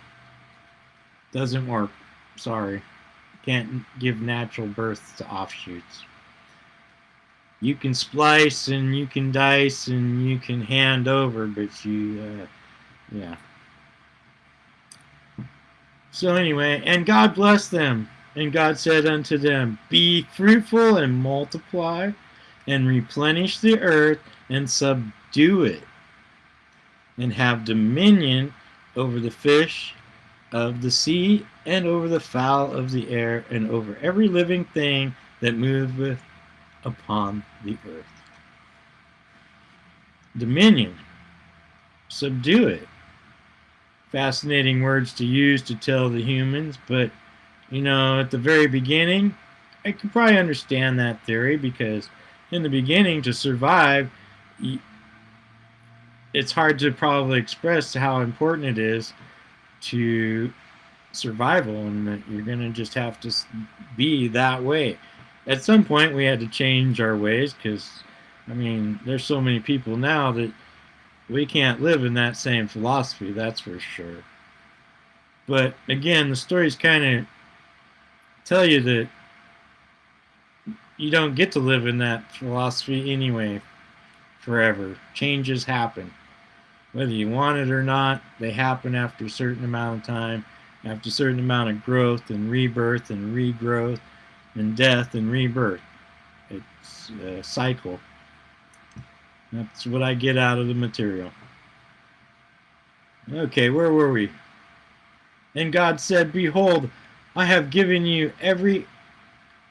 Doesn't work. Sorry. Can't give natural birth to offshoots. You can splice and you can dice and you can hand over, but you, uh, yeah. So anyway, and God blessed them. And God said unto them, Be fruitful and multiply, and replenish the earth, and subdue it and have dominion over the fish of the sea and over the fowl of the air and over every living thing that moveth upon the earth. Dominion. Subdue it. Fascinating words to use to tell the humans, but you know, at the very beginning, I could probably understand that theory because in the beginning, to survive, it's hard to probably express how important it is to survival and that you're going to just have to be that way. At some point, we had to change our ways because, I mean, there's so many people now that we can't live in that same philosophy, that's for sure. But again, the stories kind of tell you that you don't get to live in that philosophy anyway forever. Changes happen. Whether you want it or not, they happen after a certain amount of time, after a certain amount of growth and rebirth and regrowth and death and rebirth. It's a cycle. That's what I get out of the material. Okay, where were we? And God said, Behold, I have given you every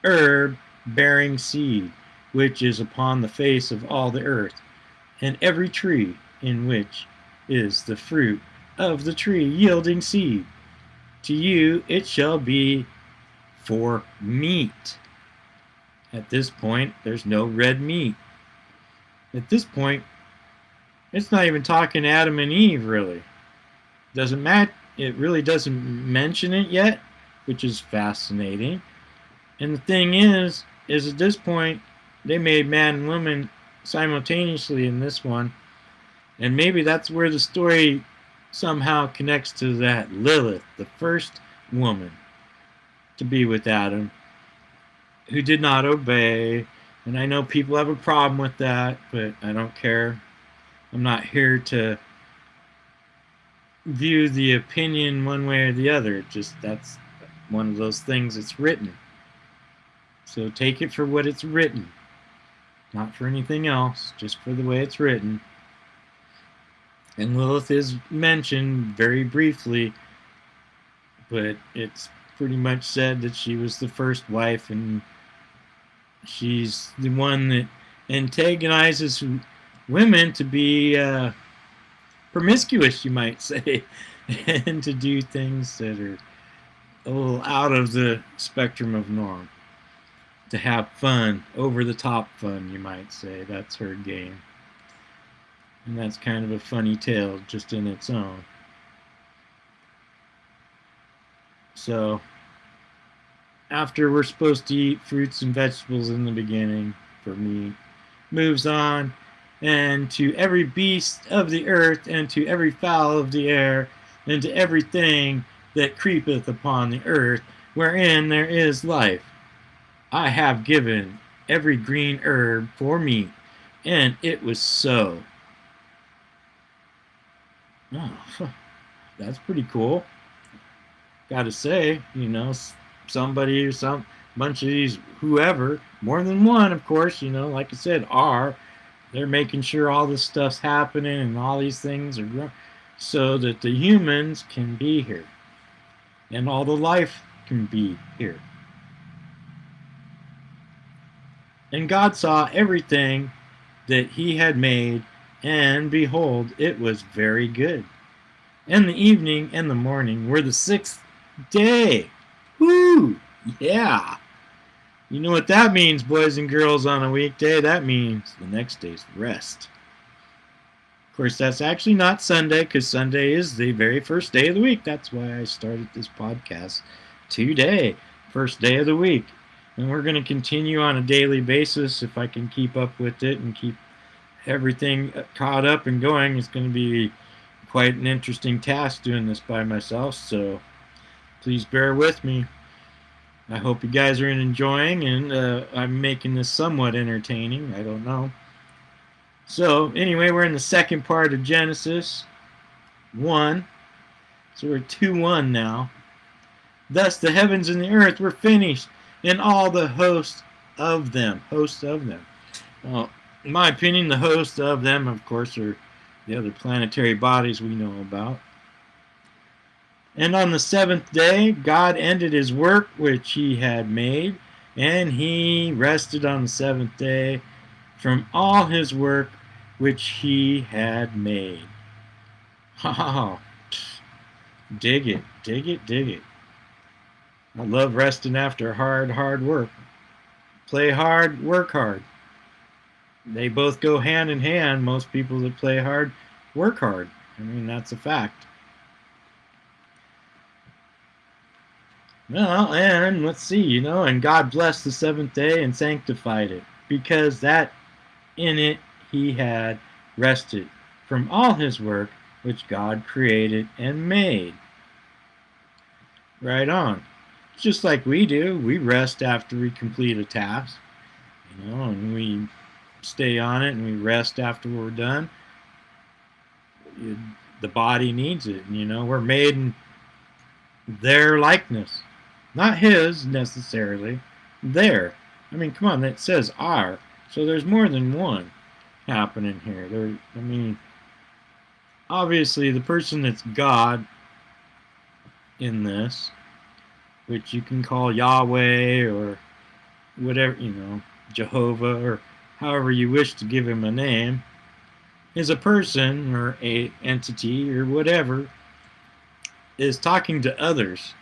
herb bearing seed, which is upon the face of all the earth, and every tree in which is the fruit of the tree yielding seed. To you it shall be for meat. At this point, there's no red meat. At this point, it's not even talking Adam and Eve, really. Doesn't matter. It really doesn't mention it yet, which is fascinating. And the thing is, is at this point, they made man and woman simultaneously in this one. And maybe that's where the story somehow connects to that Lilith, the first woman to be with Adam, who did not obey. And I know people have a problem with that, but I don't care. I'm not here to view the opinion one way or the other. Just that's one of those things that's written. So take it for what it's written, not for anything else, just for the way it's written. And Lilith is mentioned very briefly, but it's pretty much said that she was the first wife and she's the one that antagonizes women to be uh, promiscuous, you might say, and to do things that are a little out of the spectrum of norm. To have fun, over the top fun, you might say. That's her game. And that's kind of a funny tale just in its own. So, after we're supposed to eat fruits and vegetables in the beginning for meat, moves on, and to every beast of the earth, and to every fowl of the air, and to everything that creepeth upon the earth, wherein there is life. I have given every green herb for meat, and it was so. Oh, that's pretty cool. Got to say, you know, somebody or some bunch of these whoever, more than one, of course, you know, like I said, are they're making sure all this stuff's happening and all these things are growing so that the humans can be here and all the life can be here. And God saw everything that he had made, and behold, it was very good. And the evening and the morning were the sixth day. Yeah. You know what that means, boys and girls, on a weekday? That means the next day's rest. Of course, that's actually not Sunday, because Sunday is the very first day of the week. That's why I started this podcast today, first day of the week. And we're going to continue on a daily basis if I can keep up with it and keep everything uh, caught up and going. It's going to be quite an interesting task doing this by myself, so please bear with me. I hope you guys are enjoying, and uh, I'm making this somewhat entertaining. I don't know. So, anyway, we're in the second part of Genesis 1. So we're 2 1 now. Thus the heavens and the earth were finished, and all the host of them. Host of them. Well, in my opinion, the host of them, of course, are the other planetary bodies we know about. And on the seventh day, God ended his work which he had made, and he rested on the seventh day from all his work which he had made. Ha Dig it, dig it, dig it. I love resting after hard, hard work. Play hard, work hard. They both go hand in hand. Most people that play hard work hard. I mean, that's a fact. Well, and let's see, you know, and God blessed the seventh day and sanctified it, because that in it he had rested from all his work which God created and made. Right on. Just like we do, we rest after we complete a task, you know, and we stay on it and we rest after we're done. The body needs it, you know, we're made in their likeness. Not his necessarily, There. I mean, come on, it says our. So there's more than one happening here. There, I mean, obviously the person that's God in this, which you can call Yahweh or whatever, you know, Jehovah or however you wish to give him a name, is a person or a entity or whatever is talking to others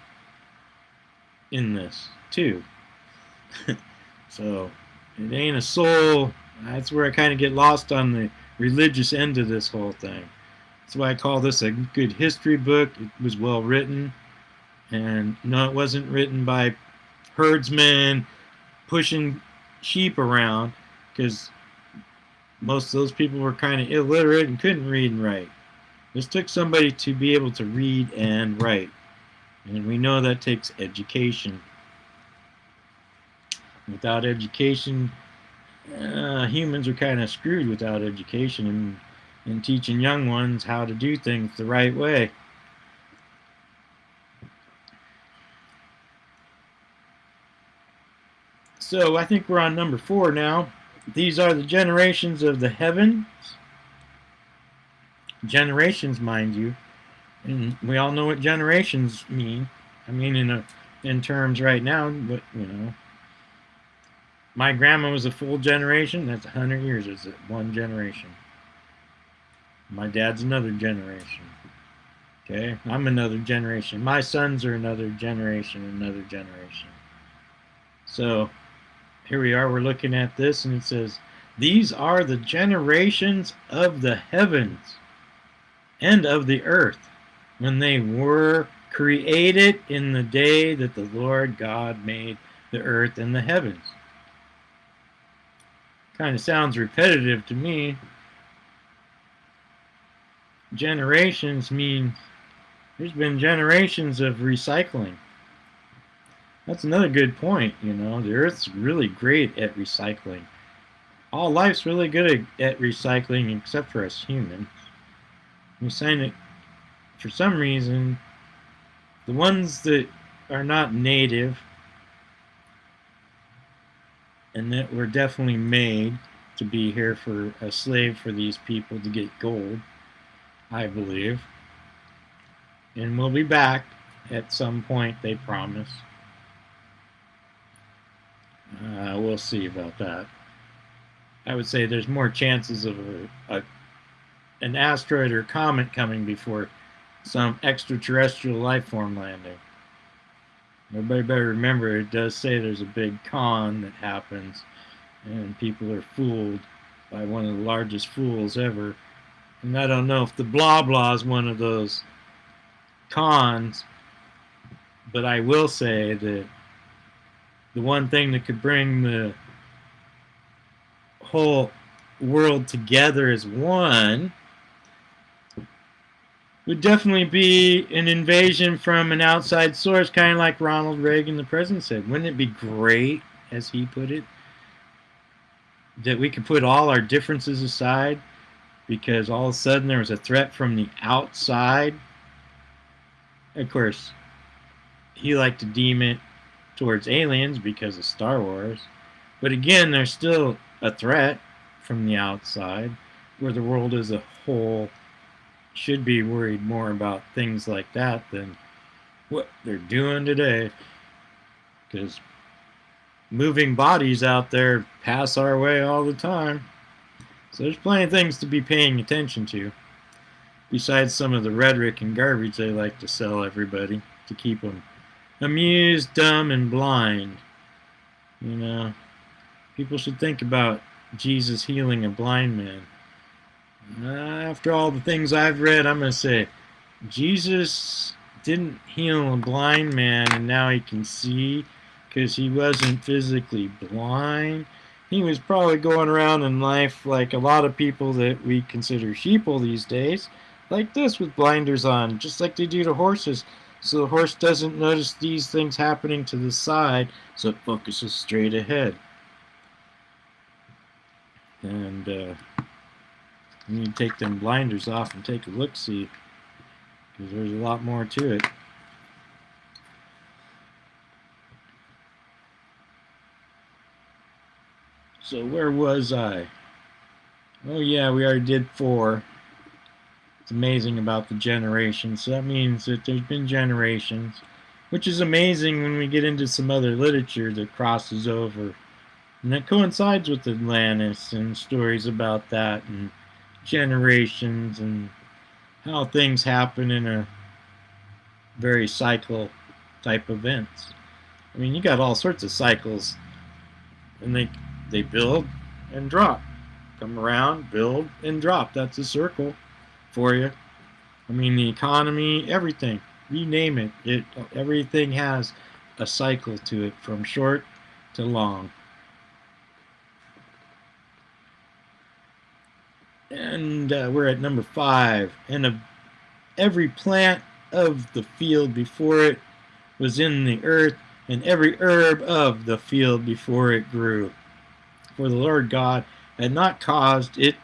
in this too. so it ain't a soul. That's where I kind of get lost on the religious end of this whole thing. That's why I call this a good history book. It was well written. And no, it wasn't written by herdsmen pushing sheep around because most of those people were kind of illiterate and couldn't read and write. This took somebody to be able to read and write. And we know that takes education. Without education, uh, humans are kind of screwed without education and, and teaching young ones how to do things the right way. So I think we're on number four now. These are the generations of the heavens. Generations, mind you. And we all know what generations mean. I mean, in a, in terms right now, but you know, my grandma was a full generation. That's a hundred years. Is it one generation? My dad's another generation. Okay, I'm another generation. My sons are another generation, another generation. So here we are. We're looking at this, and it says, "These are the generations of the heavens and of the earth." When they were created in the day that the Lord God made the earth and the heavens. Kind of sounds repetitive to me. Generations mean there's been generations of recycling. That's another good point, you know. The Earth's really great at recycling. All life's really good at, recycling except for us humans. We it for some reason, the ones that are not native and that were definitely made to be here for a slave for these people to get gold, I believe. And we'll be back at some point, they promise. Uh, we'll see about that. I would say there's more chances of a, a an asteroid or comet coming before some extraterrestrial life form landing. Everybody better remember it does say there's a big con that happens and people are fooled by one of the largest fools ever. And I don't know if the blah blah is one of those cons, but I will say that the one thing that could bring the whole world together as one would definitely be an invasion from an outside source, kind of like Ronald Reagan, the president, said. Wouldn't it be great, as he put it, that we could put all our differences aside because all of a sudden there was a threat from the outside? Of course, he liked to deem it towards aliens because of Star Wars. But again, there's still a threat from the outside, where the world as a whole should be worried more about things like that than what they're doing today. Because moving bodies out there pass our way all the time. So there's plenty of things to be paying attention to. Besides some of the rhetoric and garbage they like to sell everybody to keep them amused, dumb, and blind. You know, people should think about Jesus healing a blind man. After all the things I've read, I'm going to say Jesus didn't heal a blind man and now he can see because he wasn't physically blind. He was probably going around in life like a lot of people that we consider sheeple these days, like this with blinders on, just like they do to horses. So the horse doesn't notice these things happening to the side, so it focuses straight ahead. And uh, you need to take them blinders off and take a look-see, because there's a lot more to it. So where was I? Oh yeah, we already did four. It's amazing about the generations. So that means that there's been generations, which is amazing when we get into some other literature that crosses over. And that coincides with Atlantis and stories about that and generations and how things happen in a very cycle type events. I mean, you got all sorts of cycles, and they they build and drop, come around, build and drop. That's a circle for you. I mean, the economy, everything, you name it, it everything has a cycle to it, from short to long. And uh, we're at number five. And every plant of the field before it was in the earth, and every herb of the field before it grew. For the Lord God had not caused it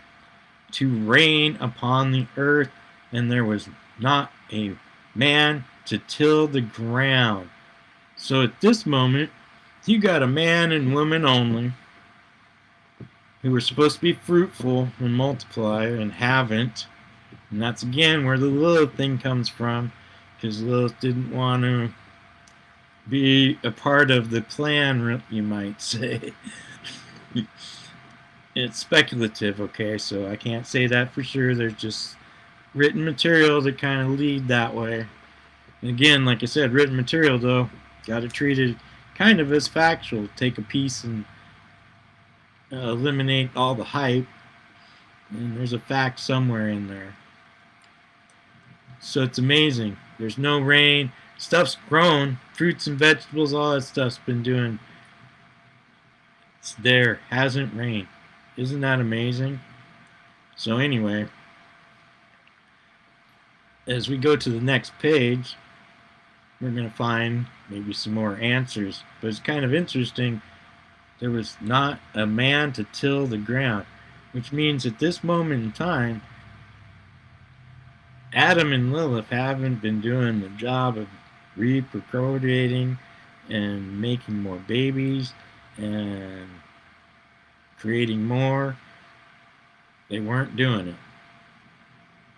to rain upon the earth, and there was not a man to till the ground. So at this moment, you got a man and woman only who were supposed to be fruitful and multiply and haven't. And that's again where the Lilith thing comes from, because Lilith didn't want to be a part of the plan, you might say. it's speculative, okay, so I can't say that for sure. There's just written material that kind of lead that way. And again, like I said, written material, though, got to treat it kind of as factual. Take a piece and uh, eliminate all the hype, and there's a fact somewhere in there. So it's amazing. There's no rain. Stuff's grown. Fruits and vegetables, all that stuff's been doing. It's there. Hasn't rained. Isn't that amazing? So anyway, as we go to the next page, we're going to find maybe some more answers. But it's kind of interesting. There was not a man to till the ground, which means at this moment in time, Adam and Lilith haven't been doing the job of reprocreating and making more babies and creating more. They weren't doing it.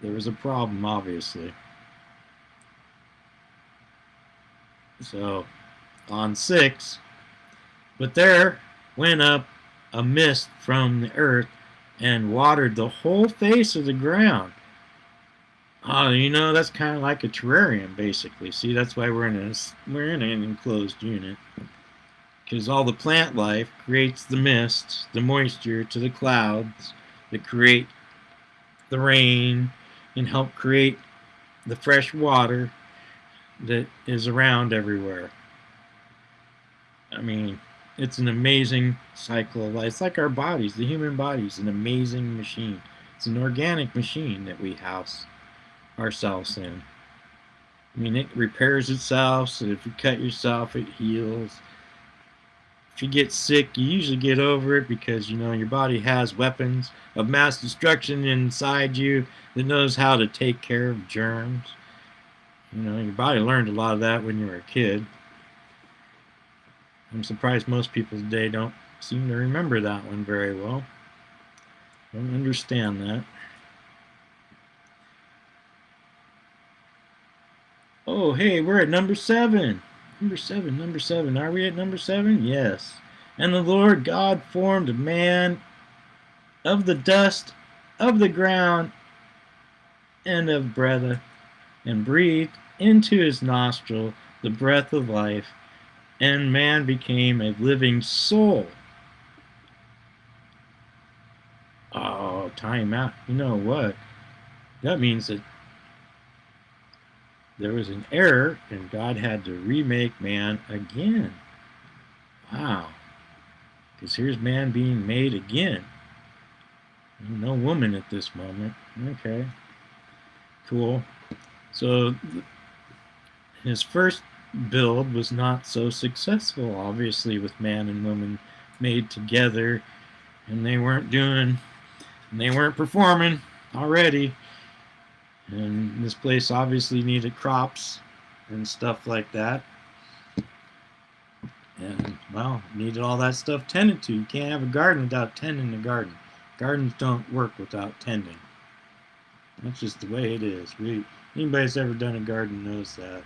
There was a problem, obviously. So, on six, but there went up a mist from the earth and watered the whole face of the ground. Oh, you know, that's kind of like a terrarium, basically. See, that's why we're in a, we're in an enclosed unit. Because all the plant life creates the mist, the moisture to the clouds that create the rain and help create the fresh water that is around everywhere. I mean, it's an amazing cycle of life. It's like our bodies, the human body is an amazing machine. It's an organic machine that we house ourselves in. I mean, it repairs itself, so if you cut yourself, it heals. If you get sick, you usually get over it because, you know, your body has weapons of mass destruction inside you that knows how to take care of germs. You know, your body learned a lot of that when you were a kid. I'm surprised most people today don't seem to remember that one very well. Don't understand that. Oh, hey, we're at number seven. Number seven, number seven. Are we at number seven? Yes. And the Lord God formed man of the dust of the ground and of breath, and breathed into his nostril the breath of life, and man became a living soul. Oh, time out. You know what? That means that there was an error and God had to remake man again. Wow. Because here's man being made again. No woman at this moment. Okay. Cool. So his first build was not so successful, obviously, with man and woman made together. And they weren't doing, and they weren't performing already. And this place obviously needed crops and stuff like that. And, well, needed all that stuff tended to. You can't have a garden without tending the garden. Gardens don't work without tending. That's just the way it is. We, anybody that's ever done a garden knows that.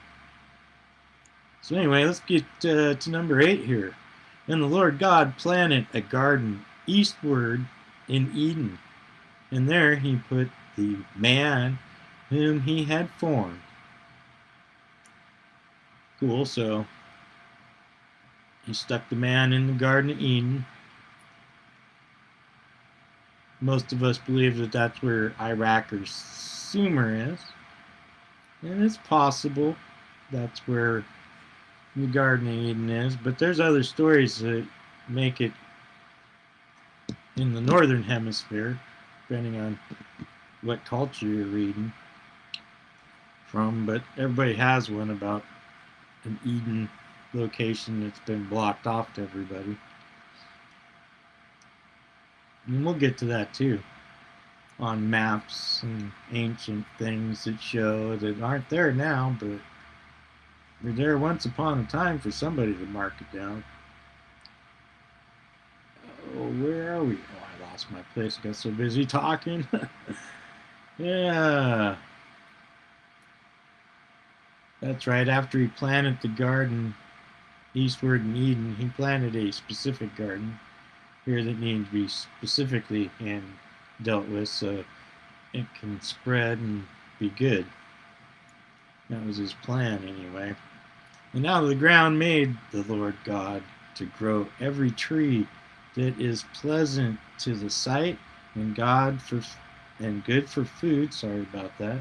So anyway, let's get uh, to number 8 here. And the Lord God planted a garden eastward in Eden. And there he put the man whom he had formed. Cool, so he stuck the man in the Garden of Eden. Most of us believe that that's where Iraq or Sumer is. And it's possible that's where the Garden of Eden is, but there's other stories that make it in the northern hemisphere, depending on what culture you're reading from, but everybody has one about an Eden location that's been blocked off to everybody. And we'll get to that too on maps and ancient things that show that aren't there now, but there once upon a time for somebody to mark it down. Oh, where are we? Oh, I lost my place. I got so busy talking. yeah. That's right. After he planted the garden eastward in Eden, he planted a specific garden here that needs to be specifically and dealt with so it can spread and be good. That was his plan anyway. And out of the ground made the Lord God to grow every tree that is pleasant to the sight and God for and good for food. Sorry about that.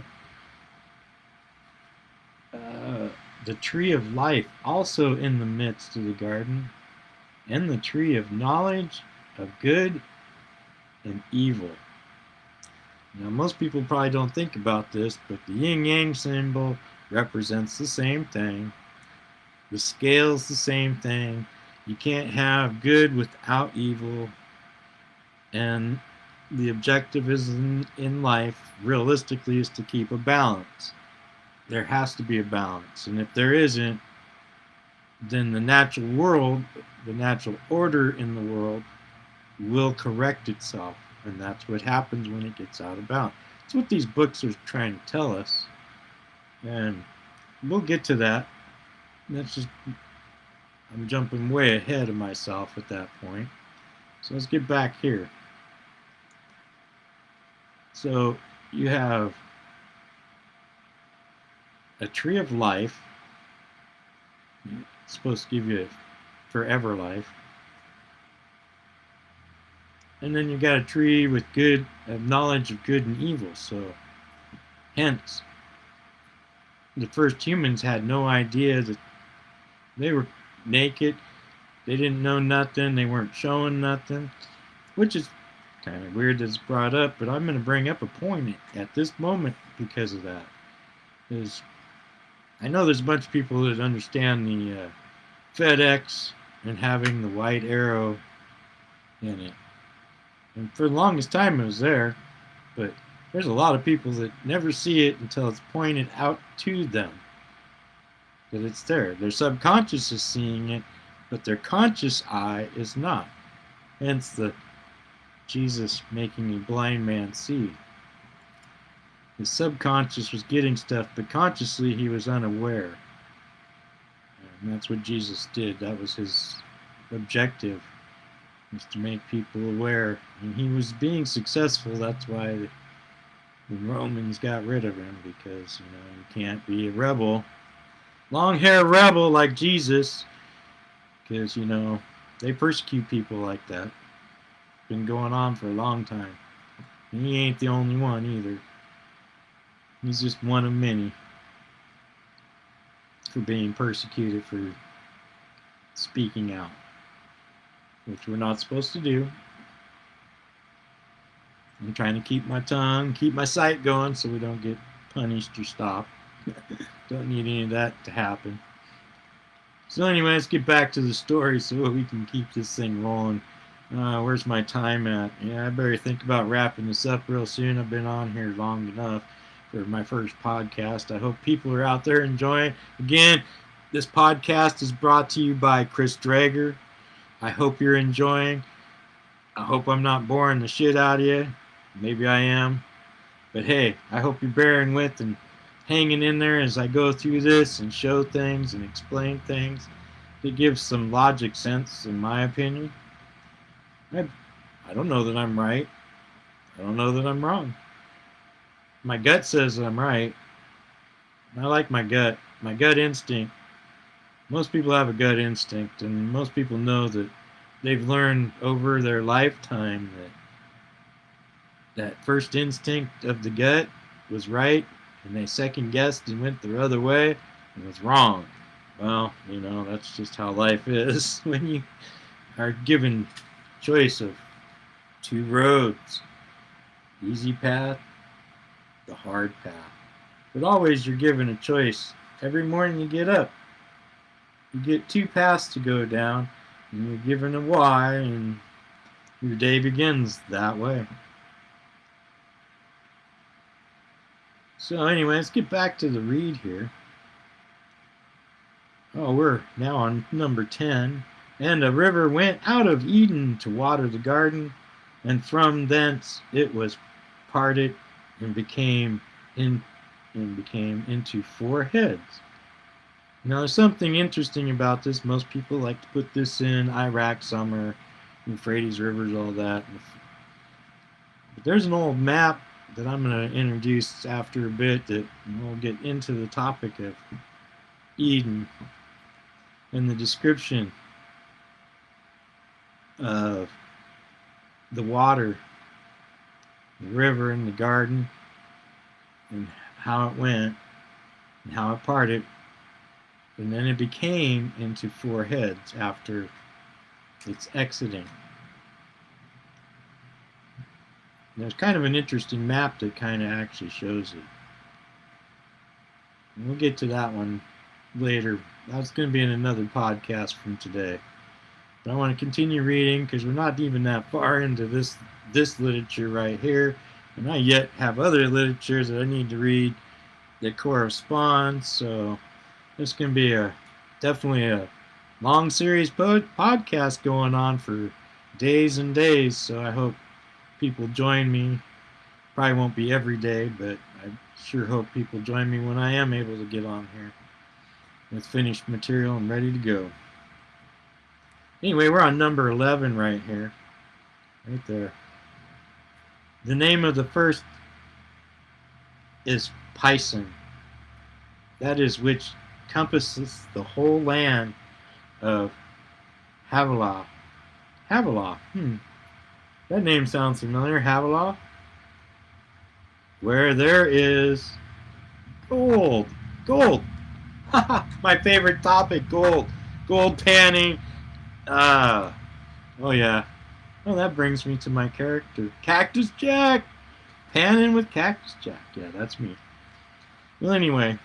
Uh, the tree of life also in the midst of the garden, and the tree of knowledge of good and evil. Now, most people probably don't think about this, but the yin yang symbol represents the same thing. The scale's the same thing. You can't have good without evil. And the objective is in, in life, realistically, is to keep a balance. There has to be a balance. And if there isn't, then the natural world, the natural order in the world, will correct itself. And that's what happens when it gets out of balance. That's what these books are trying to tell us. And we'll get to that. That's just, I'm jumping way ahead of myself at that point. So let's get back here. So you have a tree of life. It's supposed to give you forever life. And then you got a tree with good of knowledge of good and evil. So hence the first humans had no idea that they were naked. They didn't know nothing. They weren't showing nothing, which is kind of weird that it's brought up, but I'm going to bring up a point at this moment because of that. Is I know there's a bunch of people that understand the uh, FedEx and having the white arrow in it. And for the longest time it was there, but there's a lot of people that never see it until it's pointed out to them that it's there. Their subconscious is seeing it, but their conscious eye is not. Hence the Jesus making a blind man see. His subconscious was getting stuff, but consciously he was unaware. And that's what Jesus did. That was his objective, was to make people aware. And he was being successful. That's why the, Romans got rid of him, because, you know, you can't be a rebel. Long hair rebel like Jesus, because, you know, they persecute people like that. Been going on for a long time. And he ain't the only one either. He's just one of many for being persecuted for speaking out, which we're not supposed to do. I'm trying to keep my tongue, keep my sight going so we don't get punished or stopped. don't need any of that to happen. So anyway, let's get back to the story so we can keep this thing rolling. Uh, where's my time at? Yeah, I better think about wrapping this up real soon. I've been on here long enough for my first podcast. I hope people are out there enjoying. Again, this podcast is brought to you by Chris Drager. I hope you're enjoying. I hope I'm not boring the shit out of you. Maybe I am. But hey, I hope you're bearing with and hanging in there as I go through this and show things and explain things. It gives some logic sense, in my opinion. I, I don't know that I'm right. I don't know that I'm wrong my gut says I'm right. I like my gut, my gut instinct. Most people have a gut instinct, and most people know that they've learned over their lifetime that that first instinct of the gut was right, and they second guessed and went the other way and was wrong. Well, you know, that's just how life is when you are given choice of two roads easy path the hard path. But always you're given a choice. Every morning you get up, you get two paths to go down, and you're given a why, and your day begins that way. So anyway, let's get back to the read here. Oh, we're now on number 10. And a river went out of Eden to water the garden, and from thence it was parted and became in and became into four heads. Now there's something interesting about this. Most people like to put this in Iraq Sumer, Euphrates rivers, all that. But there's an old map that I'm going to introduce after a bit that we'll get into the topic of Eden and the description of the water the river and the garden and how it went and how it parted. And then it became into four heads after its exiting. There's kind of an interesting map that kind of actually shows it. And we'll get to that one later. That's going to be in another podcast from today. But I want to continue reading because we're not even that far into this this literature right here. And I yet have other literatures that I need to read that correspond. So this can be a definitely a long series pod, podcast going on for days and days. So I hope people join me. Probably won't be every day, but I sure hope people join me when I am able to get on here with finished material and ready to go. Anyway, we're on number 11 right here. Right there. The name of the first is Pison. That is which compasses the whole land of Havilah. Havilah. Hmm. That name sounds familiar. Havilah. Where there is gold. Gold. My favorite topic, gold. Gold panning. Uh, oh yeah. Well, that brings me to my character, Cactus Jack. Panning with Cactus Jack. Yeah, that's me. Well, anyway,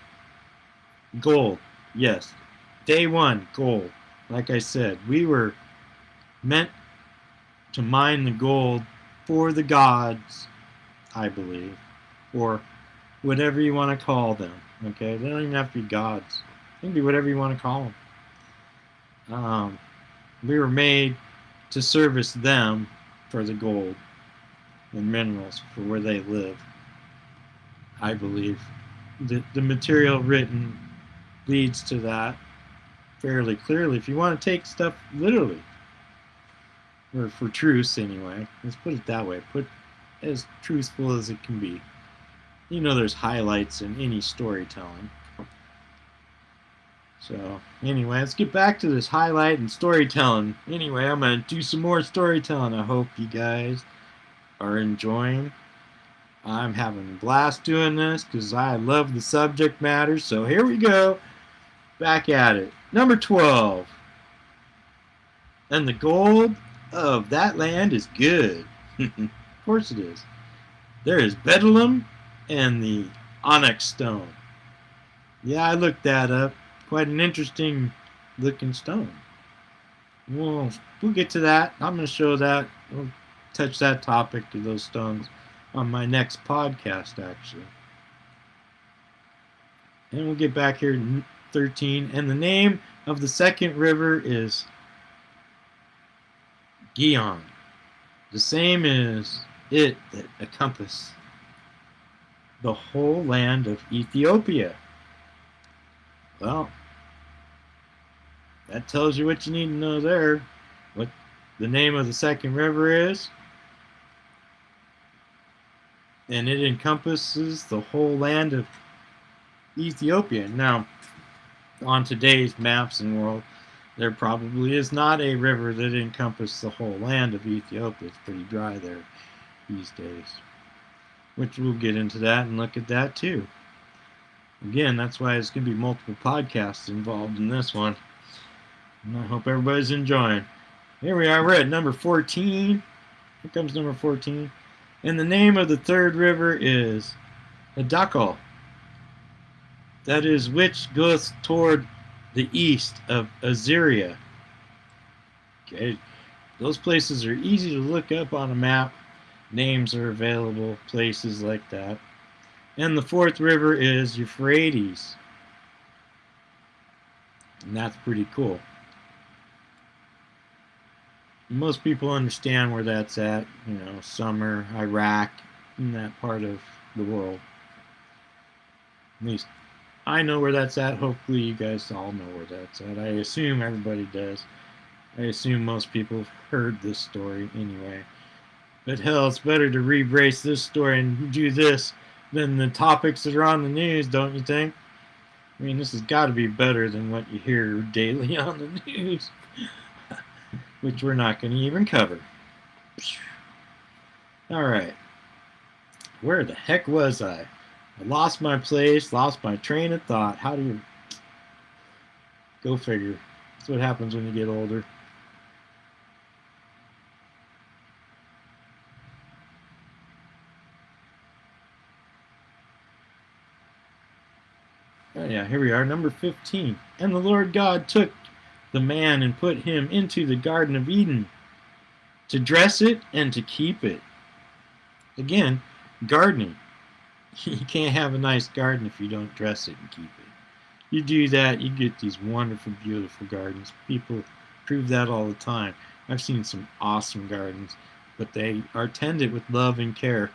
gold. Yes, day one, gold. Like I said, we were meant to mine the gold for the gods, I believe, or whatever you want to call them. Okay, they don't even have to be gods. They can be whatever you want to call them. Um, we were made to service them for the gold. and minerals for where they live. I believe the the material written leads to that fairly clearly. If you want to take stuff literally, or for truths anyway, let's put it that way. Put as truthful as it can be. You know, there's highlights in any storytelling. So, anyway, let's get back to this highlight and storytelling. Anyway, I'm going to do some more storytelling. I hope you guys are enjoying. I'm having a blast doing this because I love the subject matter. So, here we go. Back at it. Number 12. And the gold of that land is good. of course it is. There is bdellium and the onyx stone. Yeah, I looked that up. Quite an interesting looking stone. Well, we'll get to that. I'm going to show that. We'll touch that topic to those stones on my next podcast, actually. And we'll get back here in 13. And the name of the second river is Gihon. The same is it that encompass the whole land of Ethiopia. Well, that tells you what you need to know there. What the name of the second river is. And it encompasses the whole land of Ethiopia. Now, on today's maps and world, there probably is not a river that encompasses the whole land of Ethiopia. It's pretty dry there these days. Which we'll get into that and look at that too. Again, that's why it's going to be multiple podcasts involved in this one. And I hope everybody's enjoying. Here we are, we're at number 14. Here comes number 14. And the name of the third river is Hiddekel. That is which goes toward the east of Assyria. Okay, those places are easy to look up on a map. Names are available, places like that. And the fourth river is Euphrates. And that's pretty cool. Most people understand where that's at, you know, Sumer, Iraq, in that part of the world. At least I know where that's at. Hopefully, you guys all know where that's at. I assume everybody does. I assume most people have heard this story anyway. But hell, it's better to re-brace this story and do this than the topics that are on the news, don't you think? I mean, this has got to be better than what you hear daily on the news, which we're not going to even cover. All right. Where the heck was I? I lost my place, lost my train of thought. How do you go figure? That's what happens when you get older. Oh, yeah, here we are, number 15. And the Lord God took the man and put him into the Garden of Eden to dress it and to keep it. Again, gardening. You can't have a nice garden if you don't dress it and keep it. You do that, you get these wonderful, beautiful gardens. People prove that all the time. I've seen some awesome gardens, but they are tended with love and care.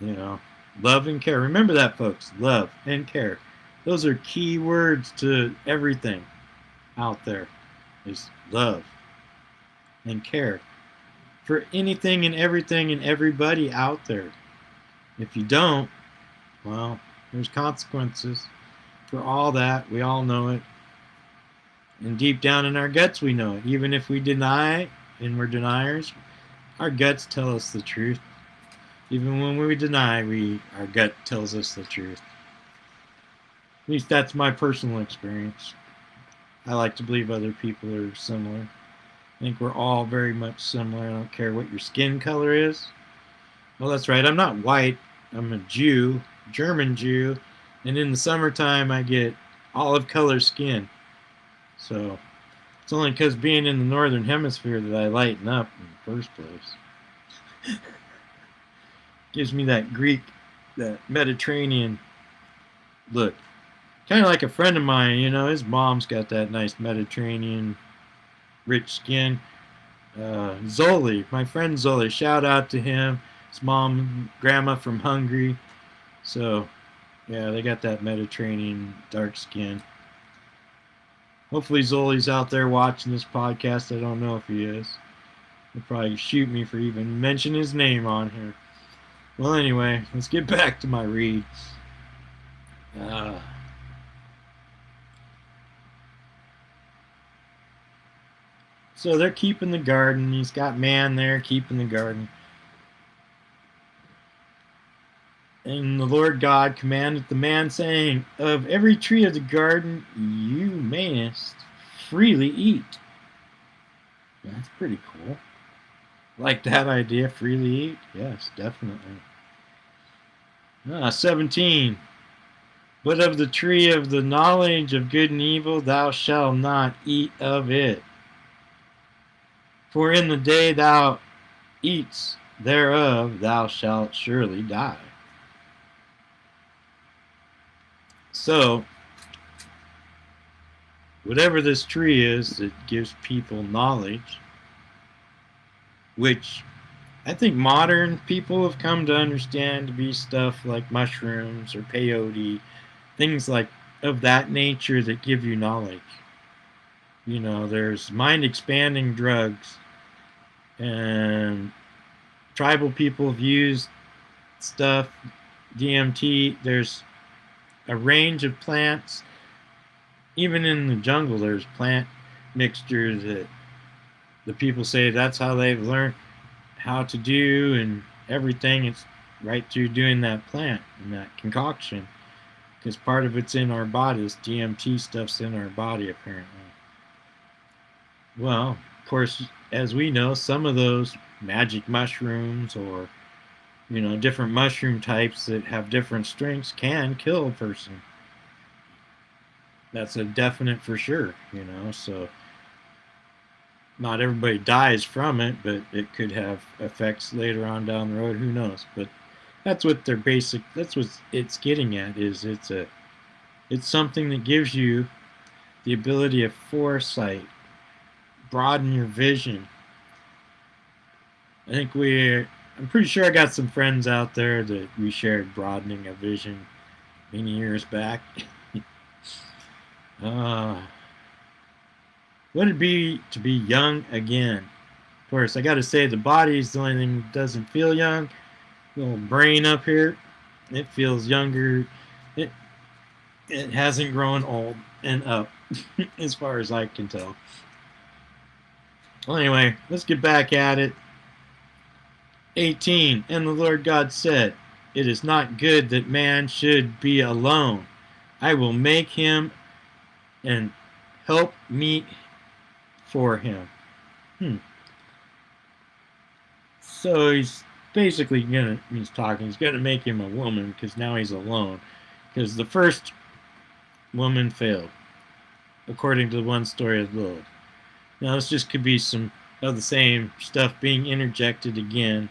You know, love and care. Remember that, folks. Love and care. Those are key words to everything out there. Is love and care for anything and everything and everybody out there. If you don't, well, there's consequences for all that. We all know it. And deep down in our guts, we know it. Even if we deny and we're deniers, our guts tell us the truth. Even when we deny, we our gut tells us the truth. At least that's my personal experience. I like to believe other people are similar. I think we're all very much similar. I don't care what your skin color is. Well, that's right. I'm not white. I'm a Jew, German Jew, and in the summertime I get olive color skin. So it's only because being in the northern hemisphere that I lighten up in the first place. Gives me that Greek, that Mediterranean look. Kind of like a friend of mine, you know, his mom's got that nice Mediterranean rich skin. uh, Zoli, my friend Zoli. Shout out to him. His mom, grandma from Hungary. So, yeah, they got that Mediterranean dark skin. Hopefully, Zoli's out there watching this podcast. I don't know if he is. He'll probably shoot me for even mentioning his name on here. Well, anyway, let's get back to my read. Uh, so they're keeping the garden. He's got man there keeping the garden. And the Lord God commanded the man, saying, Of every tree of the garden you mayest freely eat. That's pretty cool. Like that idea, freely eat? Yes, definitely. Ah, 17. But of the tree of the knowledge of good and evil thou shalt not eat of it. For in the day thou eatst thereof thou shalt surely die. So, whatever this tree is that gives people knowledge, which I think modern people have come to understand to be stuff like mushrooms or peyote, things like of that nature that give you knowledge. You know, there's mind expanding drugs, and tribal people have used stuff, DMT. There's a range of plants. Even in the jungle, there's plant mixtures that the people say that's how they've learned how to do and everything. It's right through doing that plant and that concoction. Because part of it's in our bodies. DMT stuff's in our body, apparently. Well, of course, as we know, some of those magic mushrooms or you know, different mushroom types that have different strengths can kill a person. That's a definite for sure, you know, so not everybody dies from it, but it could have effects later on down the road, who knows. But that's what their basic that's what it's getting at is it's a it's something that gives you the ability of foresight, broaden your vision. I think we I'm pretty sure I got some friends out there that we shared broadening a vision many years back. uh, what it'd be to be young again. Of course, I got to say the body is the only thing that doesn't feel young. Little brain up here, it feels younger. It it hasn't grown old and up, as far as I can tell. Well, anyway, let's get back at it. 18 And the Lord God said, It is not good that man should be alone. I will make him and help meet for him. Hmm. So he's basically gonna he's talking, he's gonna make him a woman because now he's alone. Because the first woman failed, according to the one story of Lilith. Now this just could be some of the same stuff being interjected again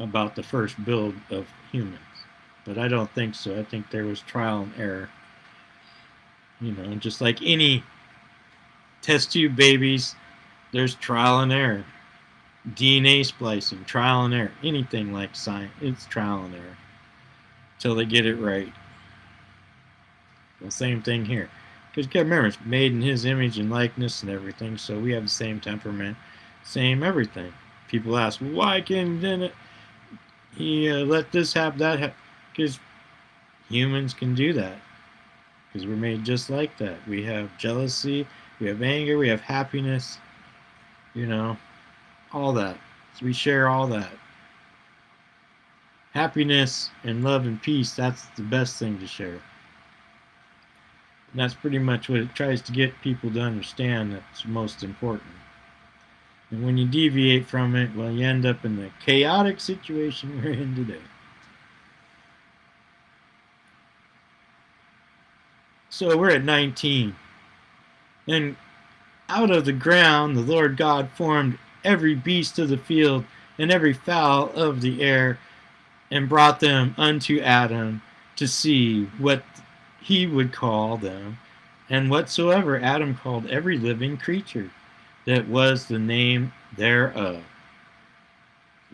about the first build of humans. But I don't think so. I think there was trial and error. You know, just like any test tube babies, there's trial and error. DNA splicing, trial and error. Anything like science, it's trial and error. Until they get it right. The same thing here. Because you remember, it's made in his image and likeness and everything, so we have the same temperament, same everything. People ask, well, why can't it? He uh, let this happen, that because humans can do that. Because we're made just like that. We have jealousy, we have anger, we have happiness, you know, all that. So we share all that. Happiness and love and peace, that's the best thing to share. And that's pretty much what it tries to get people to understand that's most important. And when you deviate from it, well, you end up in the chaotic situation we're in today. So we're at 19. And out of the ground the Lord God formed every beast of the field and every fowl of the air and brought them unto Adam to see what he would call them. And whatsoever Adam called every living creature that was the name thereof.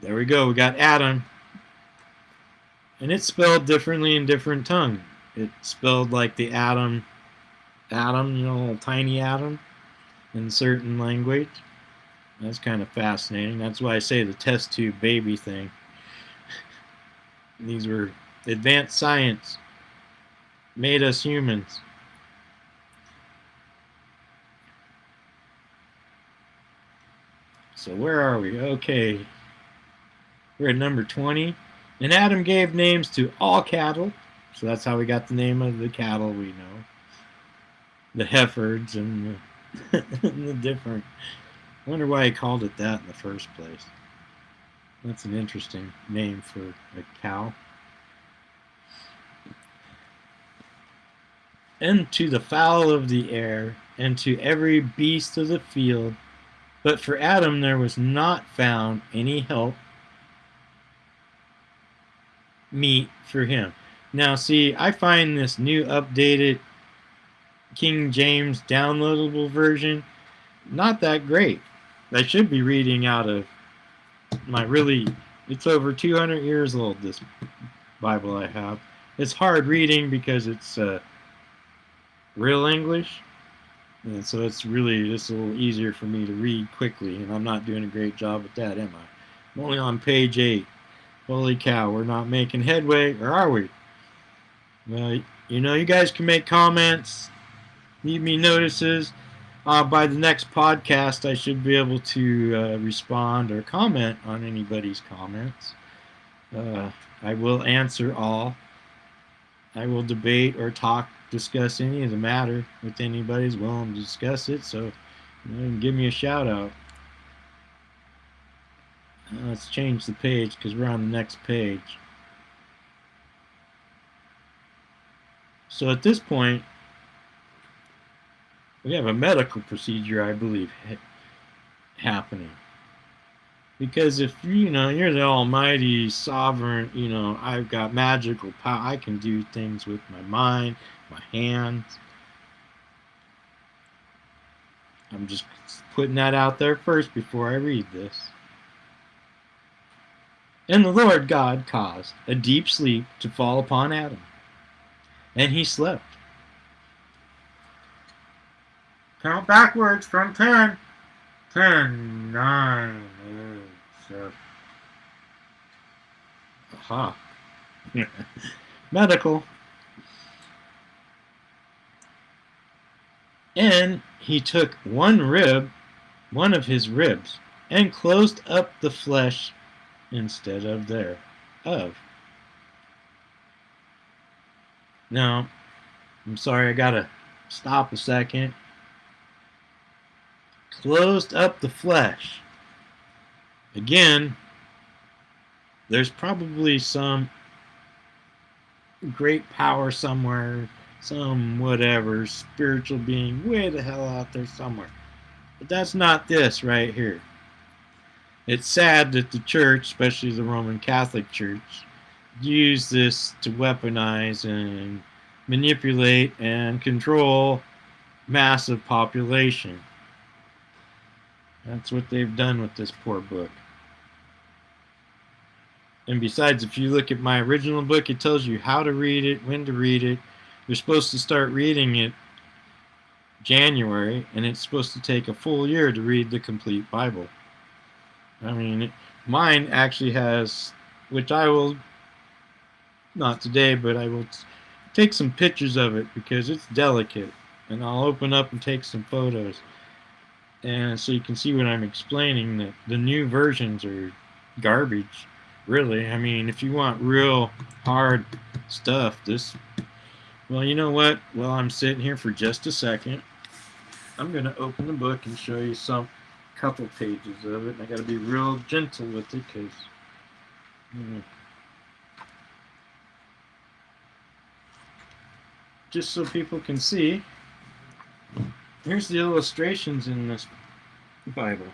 There we go. We got Adam. And it's spelled differently in different tongue. It's spelled like the atom, atom, you know, tiny atom in certain language. That's kind of fascinating. That's why I say the test tube baby thing. These were advanced science made us humans. So where are we? Okay. We're at number 20. And Adam gave names to all cattle. So that's how we got the name of the cattle we know. The Herefords and the, and the different. I wonder why he called it that in the first place. That's an interesting name for a cow. And to the fowl of the air, and to every beast of the field. But for Adam there was not found any help meet for him. Now, see, I find this new updated King James downloadable version not that great. I should be reading out of my really, it's over 200 years old, this Bible I have. It's hard reading because it's uh, real English. And so it's really just a little easier for me to read quickly, and I'm not doing a great job at that, am I? I'm only on page 8. Holy cow, we're not making headway, or are we? Well, you know, you guys can make comments, leave me notices. Uh, by the next podcast, I should be able to uh, respond or comment on anybody's comments. Uh, I will answer all. I will debate or talk, discuss any of the matter with anybody's willing to discuss it. So, you give me a shout out. Let's change the page because we're on the next page. So at this point, we have a medical procedure, I believe, ha happening. Because if you know you're the Almighty Sovereign, you know I've got magical power. I can do things with my mind, my hands. I'm just putting that out there first before I read this. And the Lord God caused a deep sleep to fall upon Adam, and he slept. Count backwards from 10. 10, 9, 8, 7. Aha. Medical. And he took one rib, one of his ribs, and closed up the flesh instead of there of. Now, I'm sorry, I gotta stop a second. Closed up the flesh. Again, there's probably some great power somewhere, some whatever, spiritual being way the hell out there somewhere. But that's not this right here. It's sad that the church, especially the Roman Catholic Church, use this to weaponize and manipulate and control massive population. That's what they've done with this poor book. And besides, if you look at my original book, it tells you how to read it, when to read it. You're supposed to start reading it January, and it's supposed to take a full year to read the complete Bible. I mean, mine actually has, which I will, not today, but I will take some pictures of it because it's delicate. And I'll open up and take some photos. And so you can see what I'm explaining, that the new versions are garbage, really. I mean, if you want real hard stuff, this, well, you know what? Well, I'm sitting here for just a second. I'm going to open the book and show you some couple pages of it. I got to be real gentle with it because, know, hmm. just so people can see. Here's the illustrations in this Bible.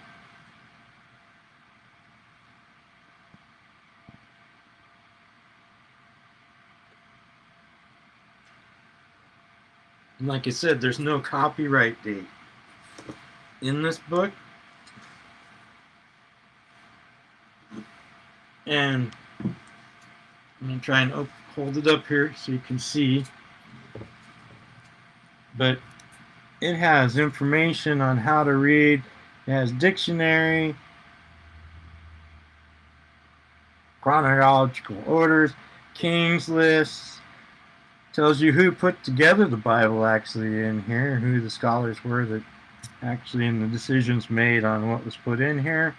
like I said, there's no copyright date in this book. And I'm going to try and hold it up here so you can see. But it has information on how to read. It has dictionary, chronological orders, king's lists, tells you who put together the Bible actually in here, who the scholars were that actually in the decisions made on what was put in here.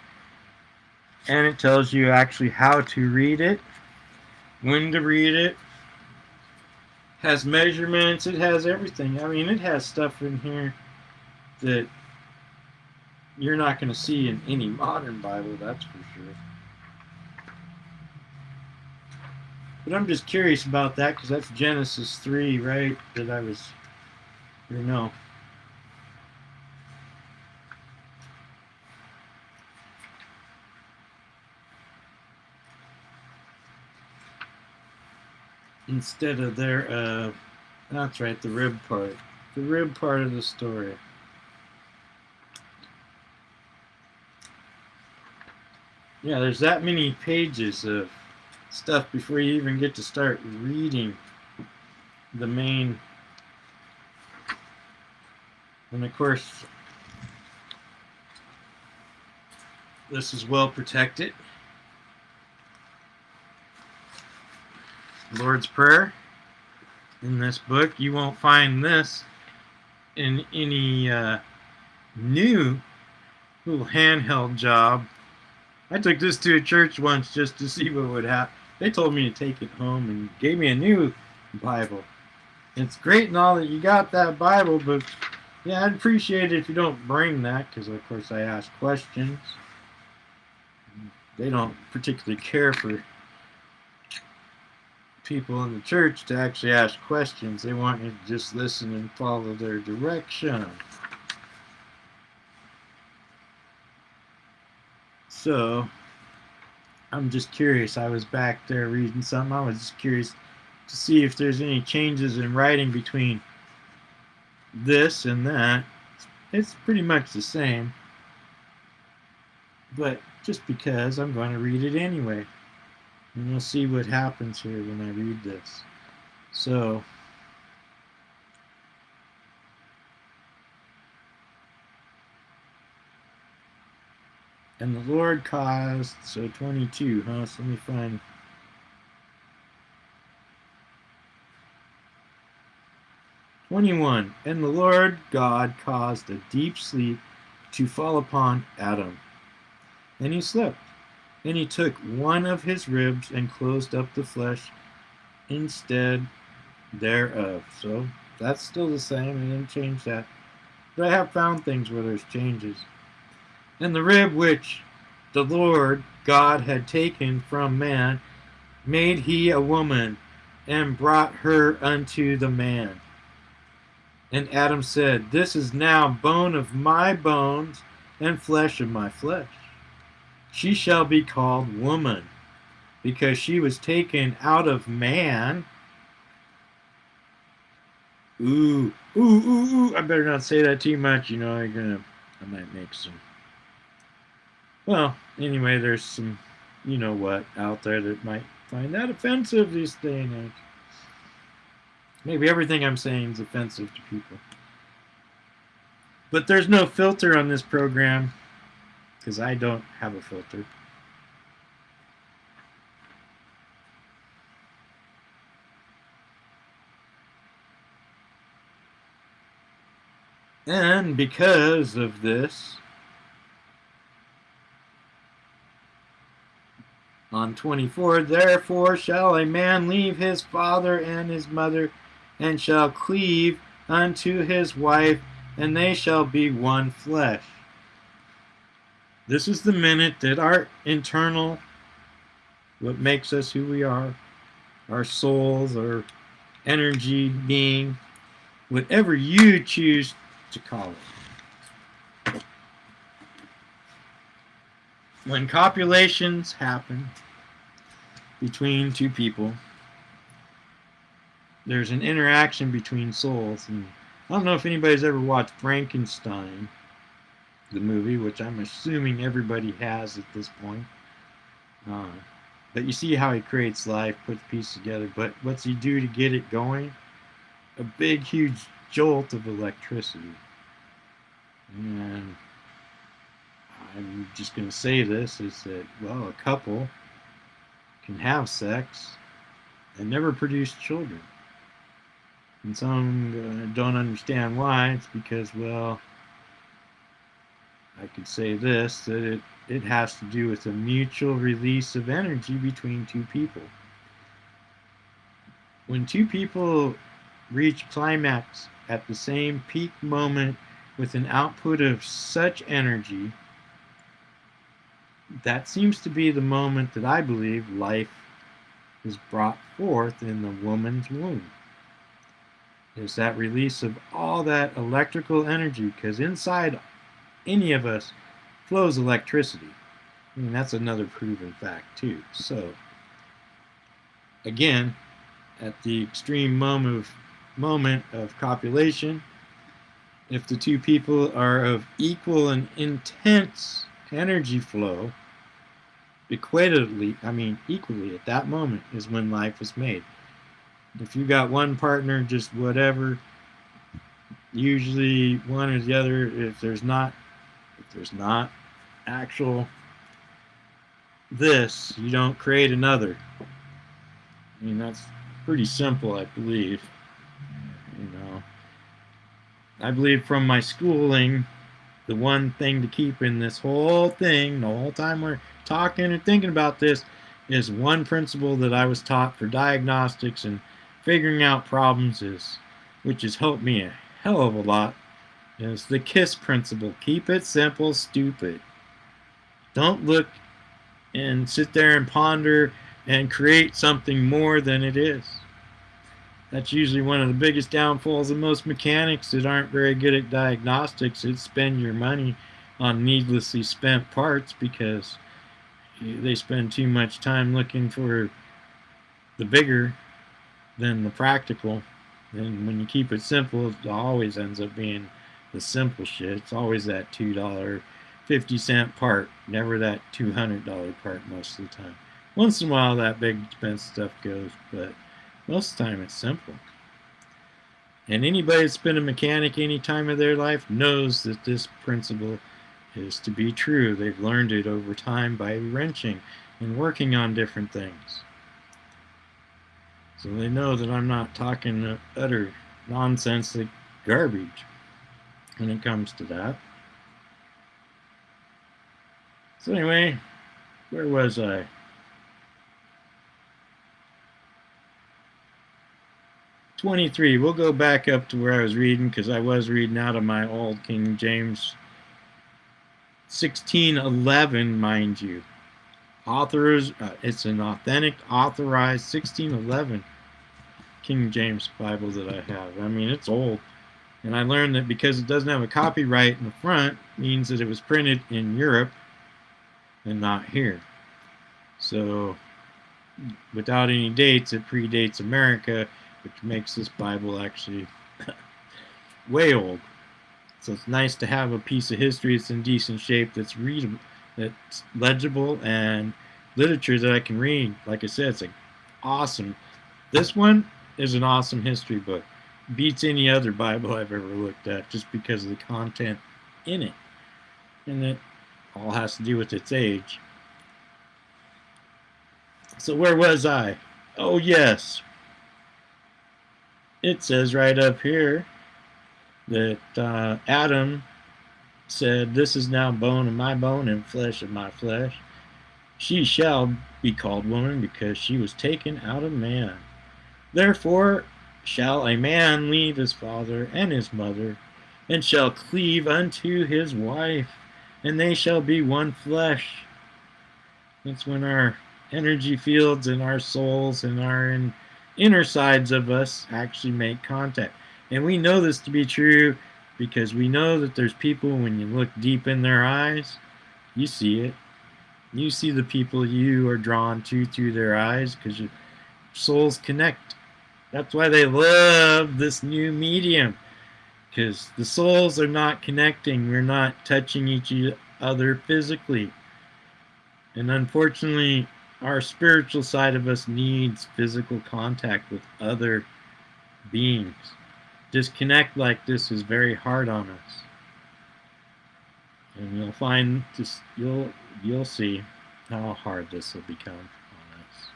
And it tells you actually how to read it, when to read it, has measurements, it has everything. I mean, it has stuff in here that you're not going to see in any modern Bible, that's for sure. But I'm just curious about that because that's Genesis 3, right? That I was, or no. Instead of their, uh, that's right, the rib part. The rib part of the story. Yeah, there's that many pages of stuff before you even get to start reading the main. And of course, this is well protected. Lord's Prayer in this book. You won't find this in any uh, new little handheld job. I took this to a church once just to see what would happen. They told me to take it home and gave me a new Bible. It's great and all that you got that Bible, but yeah, I'd appreciate it if you don't bring that because, of course, I ask questions. They don't particularly care for people in the church to actually ask questions. They want you to just listen and follow their direction. So, I'm just curious. I was back there reading something. I was just curious to see if there's any changes in writing between this and that. It's pretty much the same. But just because I'm going to read it anyway. And we'll see what happens here when I read this. So, and the Lord caused, so 22, huh? So let me find. Twenty-one, and the Lord God caused a deep sleep to fall upon Adam, and he slept. And he took one of his ribs and closed up the flesh instead thereof. So that's still the same. I didn't change that. But I have found things where there's changes. And the rib which the Lord God had taken from man made he a woman and brought her unto the man. And Adam said, This is now bone of my bones and flesh of my flesh. She shall be called woman, because she was taken out of man. Ooh, ooh, ooh, ooh. I better not say that too much. You know, you're gonna, I might make some. Well, anyway, there's some, you know what, out there that might find that offensive this day and age. Maybe everything I'm saying is offensive to people. But there's no filter on this program because I don't have a filter. And because of this, on 24, therefore shall a man leave his father and his mother, and shall cleave unto his wife, and they shall be one flesh. This is the minute that our internal, what makes us who we are, our souls, our energy, being, whatever you choose to call it. When copulations happen between two people, there's an interaction between souls. And I don't know if anybody's ever watched Frankenstein the movie, which I'm assuming everybody has at this point. Uh, But you see how he creates life, puts pieces together. But what's he do to get it going? A big, huge jolt of electricity. And I'm just going to say this is that, well, a couple can have sex and never produce children. And some uh, don't understand why. It's because, well, I could say this that it, it has to do with a mutual release of energy between two people. When two people reach climax at the same peak moment with an output of such energy, that seems to be the moment that I believe life is brought forth in the woman's womb. Is that release of all that electrical energy, because inside any of us flows electricity. I mean, that's another proven fact, too. So, again, at the extreme moment of, moment of copulation, if the two people are of equal and intense energy flow, equatably, I mean, equally at that moment is when life is made. If you got one partner, just whatever, usually one or the other, if there's not if there's not actual this, you don't create another. I mean, that's pretty simple, I believe. You know, I believe from my schooling, the one thing to keep in this whole thing, the whole time we're talking and thinking about this, is one principle that I was taught for diagnostics and figuring out problems is, which has helped me a hell of a lot, is the KISS principle. Keep it simple, stupid. Don't look and sit there and ponder and create something more than it is. That's usually one of the biggest downfalls of most mechanics that aren't very good at diagnostics. Is spend your money on needlessly spent parts because they spend too much time looking for the bigger than the practical. And when you keep it simple, it always ends up being the simple shit. It's always that two dollar fifty cent part, never that two hundred dollar part most of the time. Once in a while that big expensive stuff goes, but most of the time it's simple. And anybody that's been a mechanic any time of their life knows that this principle is to be true. They've learned it over time by wrenching and working on different things. So they know that I'm not talking utter nonsense like garbage when it comes to that. So anyway, where was I? Twenty-three. We'll go back up to where I was reading because I was reading out of my old King James 1611, mind you. Authors, uh, it's an authentic, authorized 1611 King James Bible that I have. I mean, it's old. And I learned that because it doesn't have a copyright in the front, means that it was printed in Europe and not here. So, without any dates, it predates America, which makes this Bible actually way old. So it's nice to have a piece of history that's in decent shape, that's readable, that's legible, and literature that I can read. Like I said, it's like awesome. This one is an awesome history book beats any other Bible I've ever looked at just because of the content in it. And it all has to do with its age. So where was I? Oh yes. It says right up here that uh, Adam said, This is now bone of my bone and flesh of my flesh. She shall be called woman because she was taken out of man. Therefore shall a man leave his father and his mother, and shall cleave unto his wife, and they shall be one flesh. That's when our energy fields and our souls and our inner sides of us actually make contact. And we know this to be true because we know that there's people, when you look deep in their eyes, you see it. You see the people you are drawn to through their eyes because your souls connect that's why they love this new medium. Because the souls are not connecting. We're not touching each other physically. And unfortunately, our spiritual side of us needs physical contact with other beings. Disconnect like this is very hard on us. And you'll find this you'll you'll see how hard this will become on us.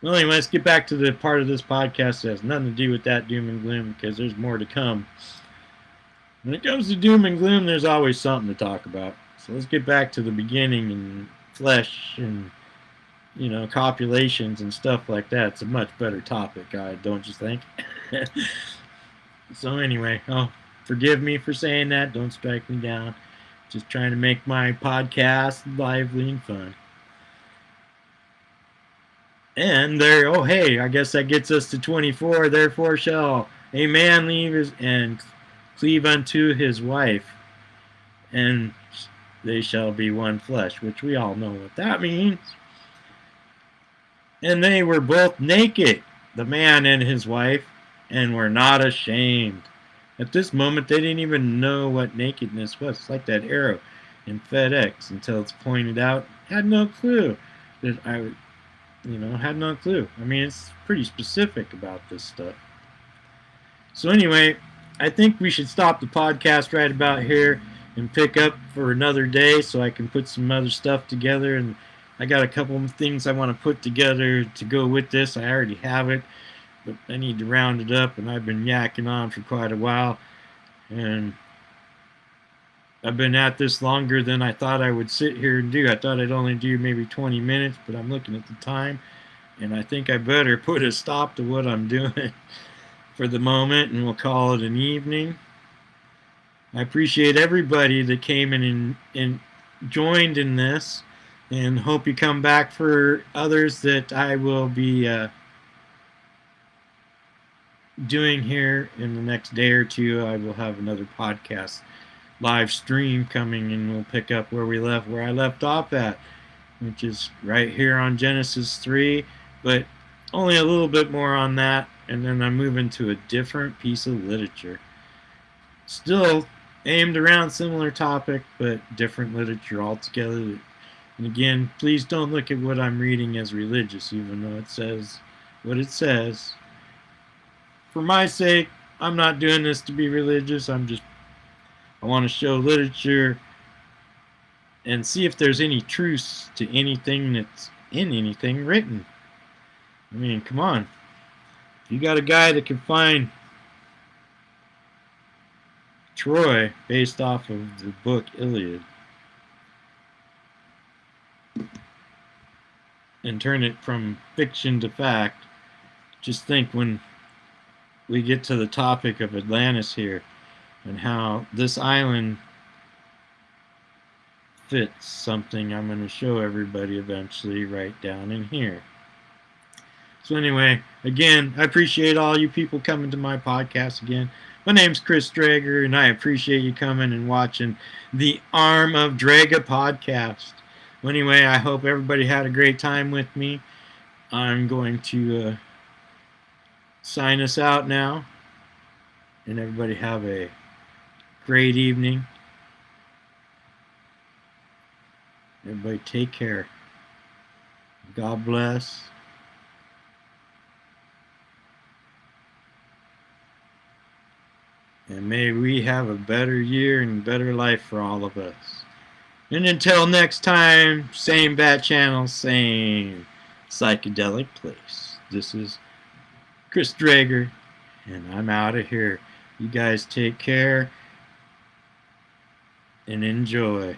Well anyway, let's get back to the part of this podcast that has nothing to do with that doom and gloom because there's more to come. When it comes to doom and gloom, there's always something to talk about. So let's get back to the beginning and flesh and you know copulations and stuff like that. It's a much better topic, guy, don't you think? so anyway, oh, forgive me for saying that. Don't strike me down. Just trying to make my podcast lively and fun. And there, oh hey, I guess that gets us to 24. Therefore shall a man leave his and cleave unto his wife, and they shall be one flesh, which we all know what that means. And they were both naked, the man and his wife, and were not ashamed. At this moment, they didn't even know what nakedness was. It's like that arrow in FedEx until it's pointed out. Had no clue that I, you know, had no clue. I mean, it's pretty specific about this stuff. So anyway, I think we should stop the podcast right about here and pick up for another day so I can put some other stuff together. And I got a couple of things I want to put together to go with this. I already have it, but I need to round it up. And I've been yakking on for quite a while. And I've been at this longer than I thought I would sit here and do. I thought I'd only do maybe 20 minutes, but I'm looking at the time. And I think I better put a stop to what I'm doing for the moment and we'll call it an evening. I appreciate everybody that came in and, and joined in this and hope you come back for others that I will be uh, doing here in the next day or two. I will have another podcast live stream coming and we'll pick up where we left, where I left off at, which is right here on Genesis 3, but only a little bit more on that, and then I move into a different piece of literature. Still aimed around similar topic, but different literature altogether. And again, please don't look at what I'm reading as religious, even though it says what it says. For my sake, I'm not doing this to be religious. I'm just, I want to show literature and see if there's any truths to anything that's in anything written. I mean, come on. You got a guy that can find Troy based off of the book Iliad and turn it from fiction to fact, just think when we get to the topic of Atlantis here and how this island fits something I'm going to show everybody eventually right down in here. So anyway, again, I appreciate all you people coming to my podcast again. My name's Chris Drager, and I appreciate you coming and watching the Arm of Draga podcast. Well, anyway, I hope everybody had a great time with me. I'm going to uh, sign us out now, and everybody have a great evening. Everybody take care. God bless. And may we have a better year and better life for all of us. And until next time, same bat channel, same psychedelic place. This is Chris Drager, and I'm out of here. You guys take care and enjoy.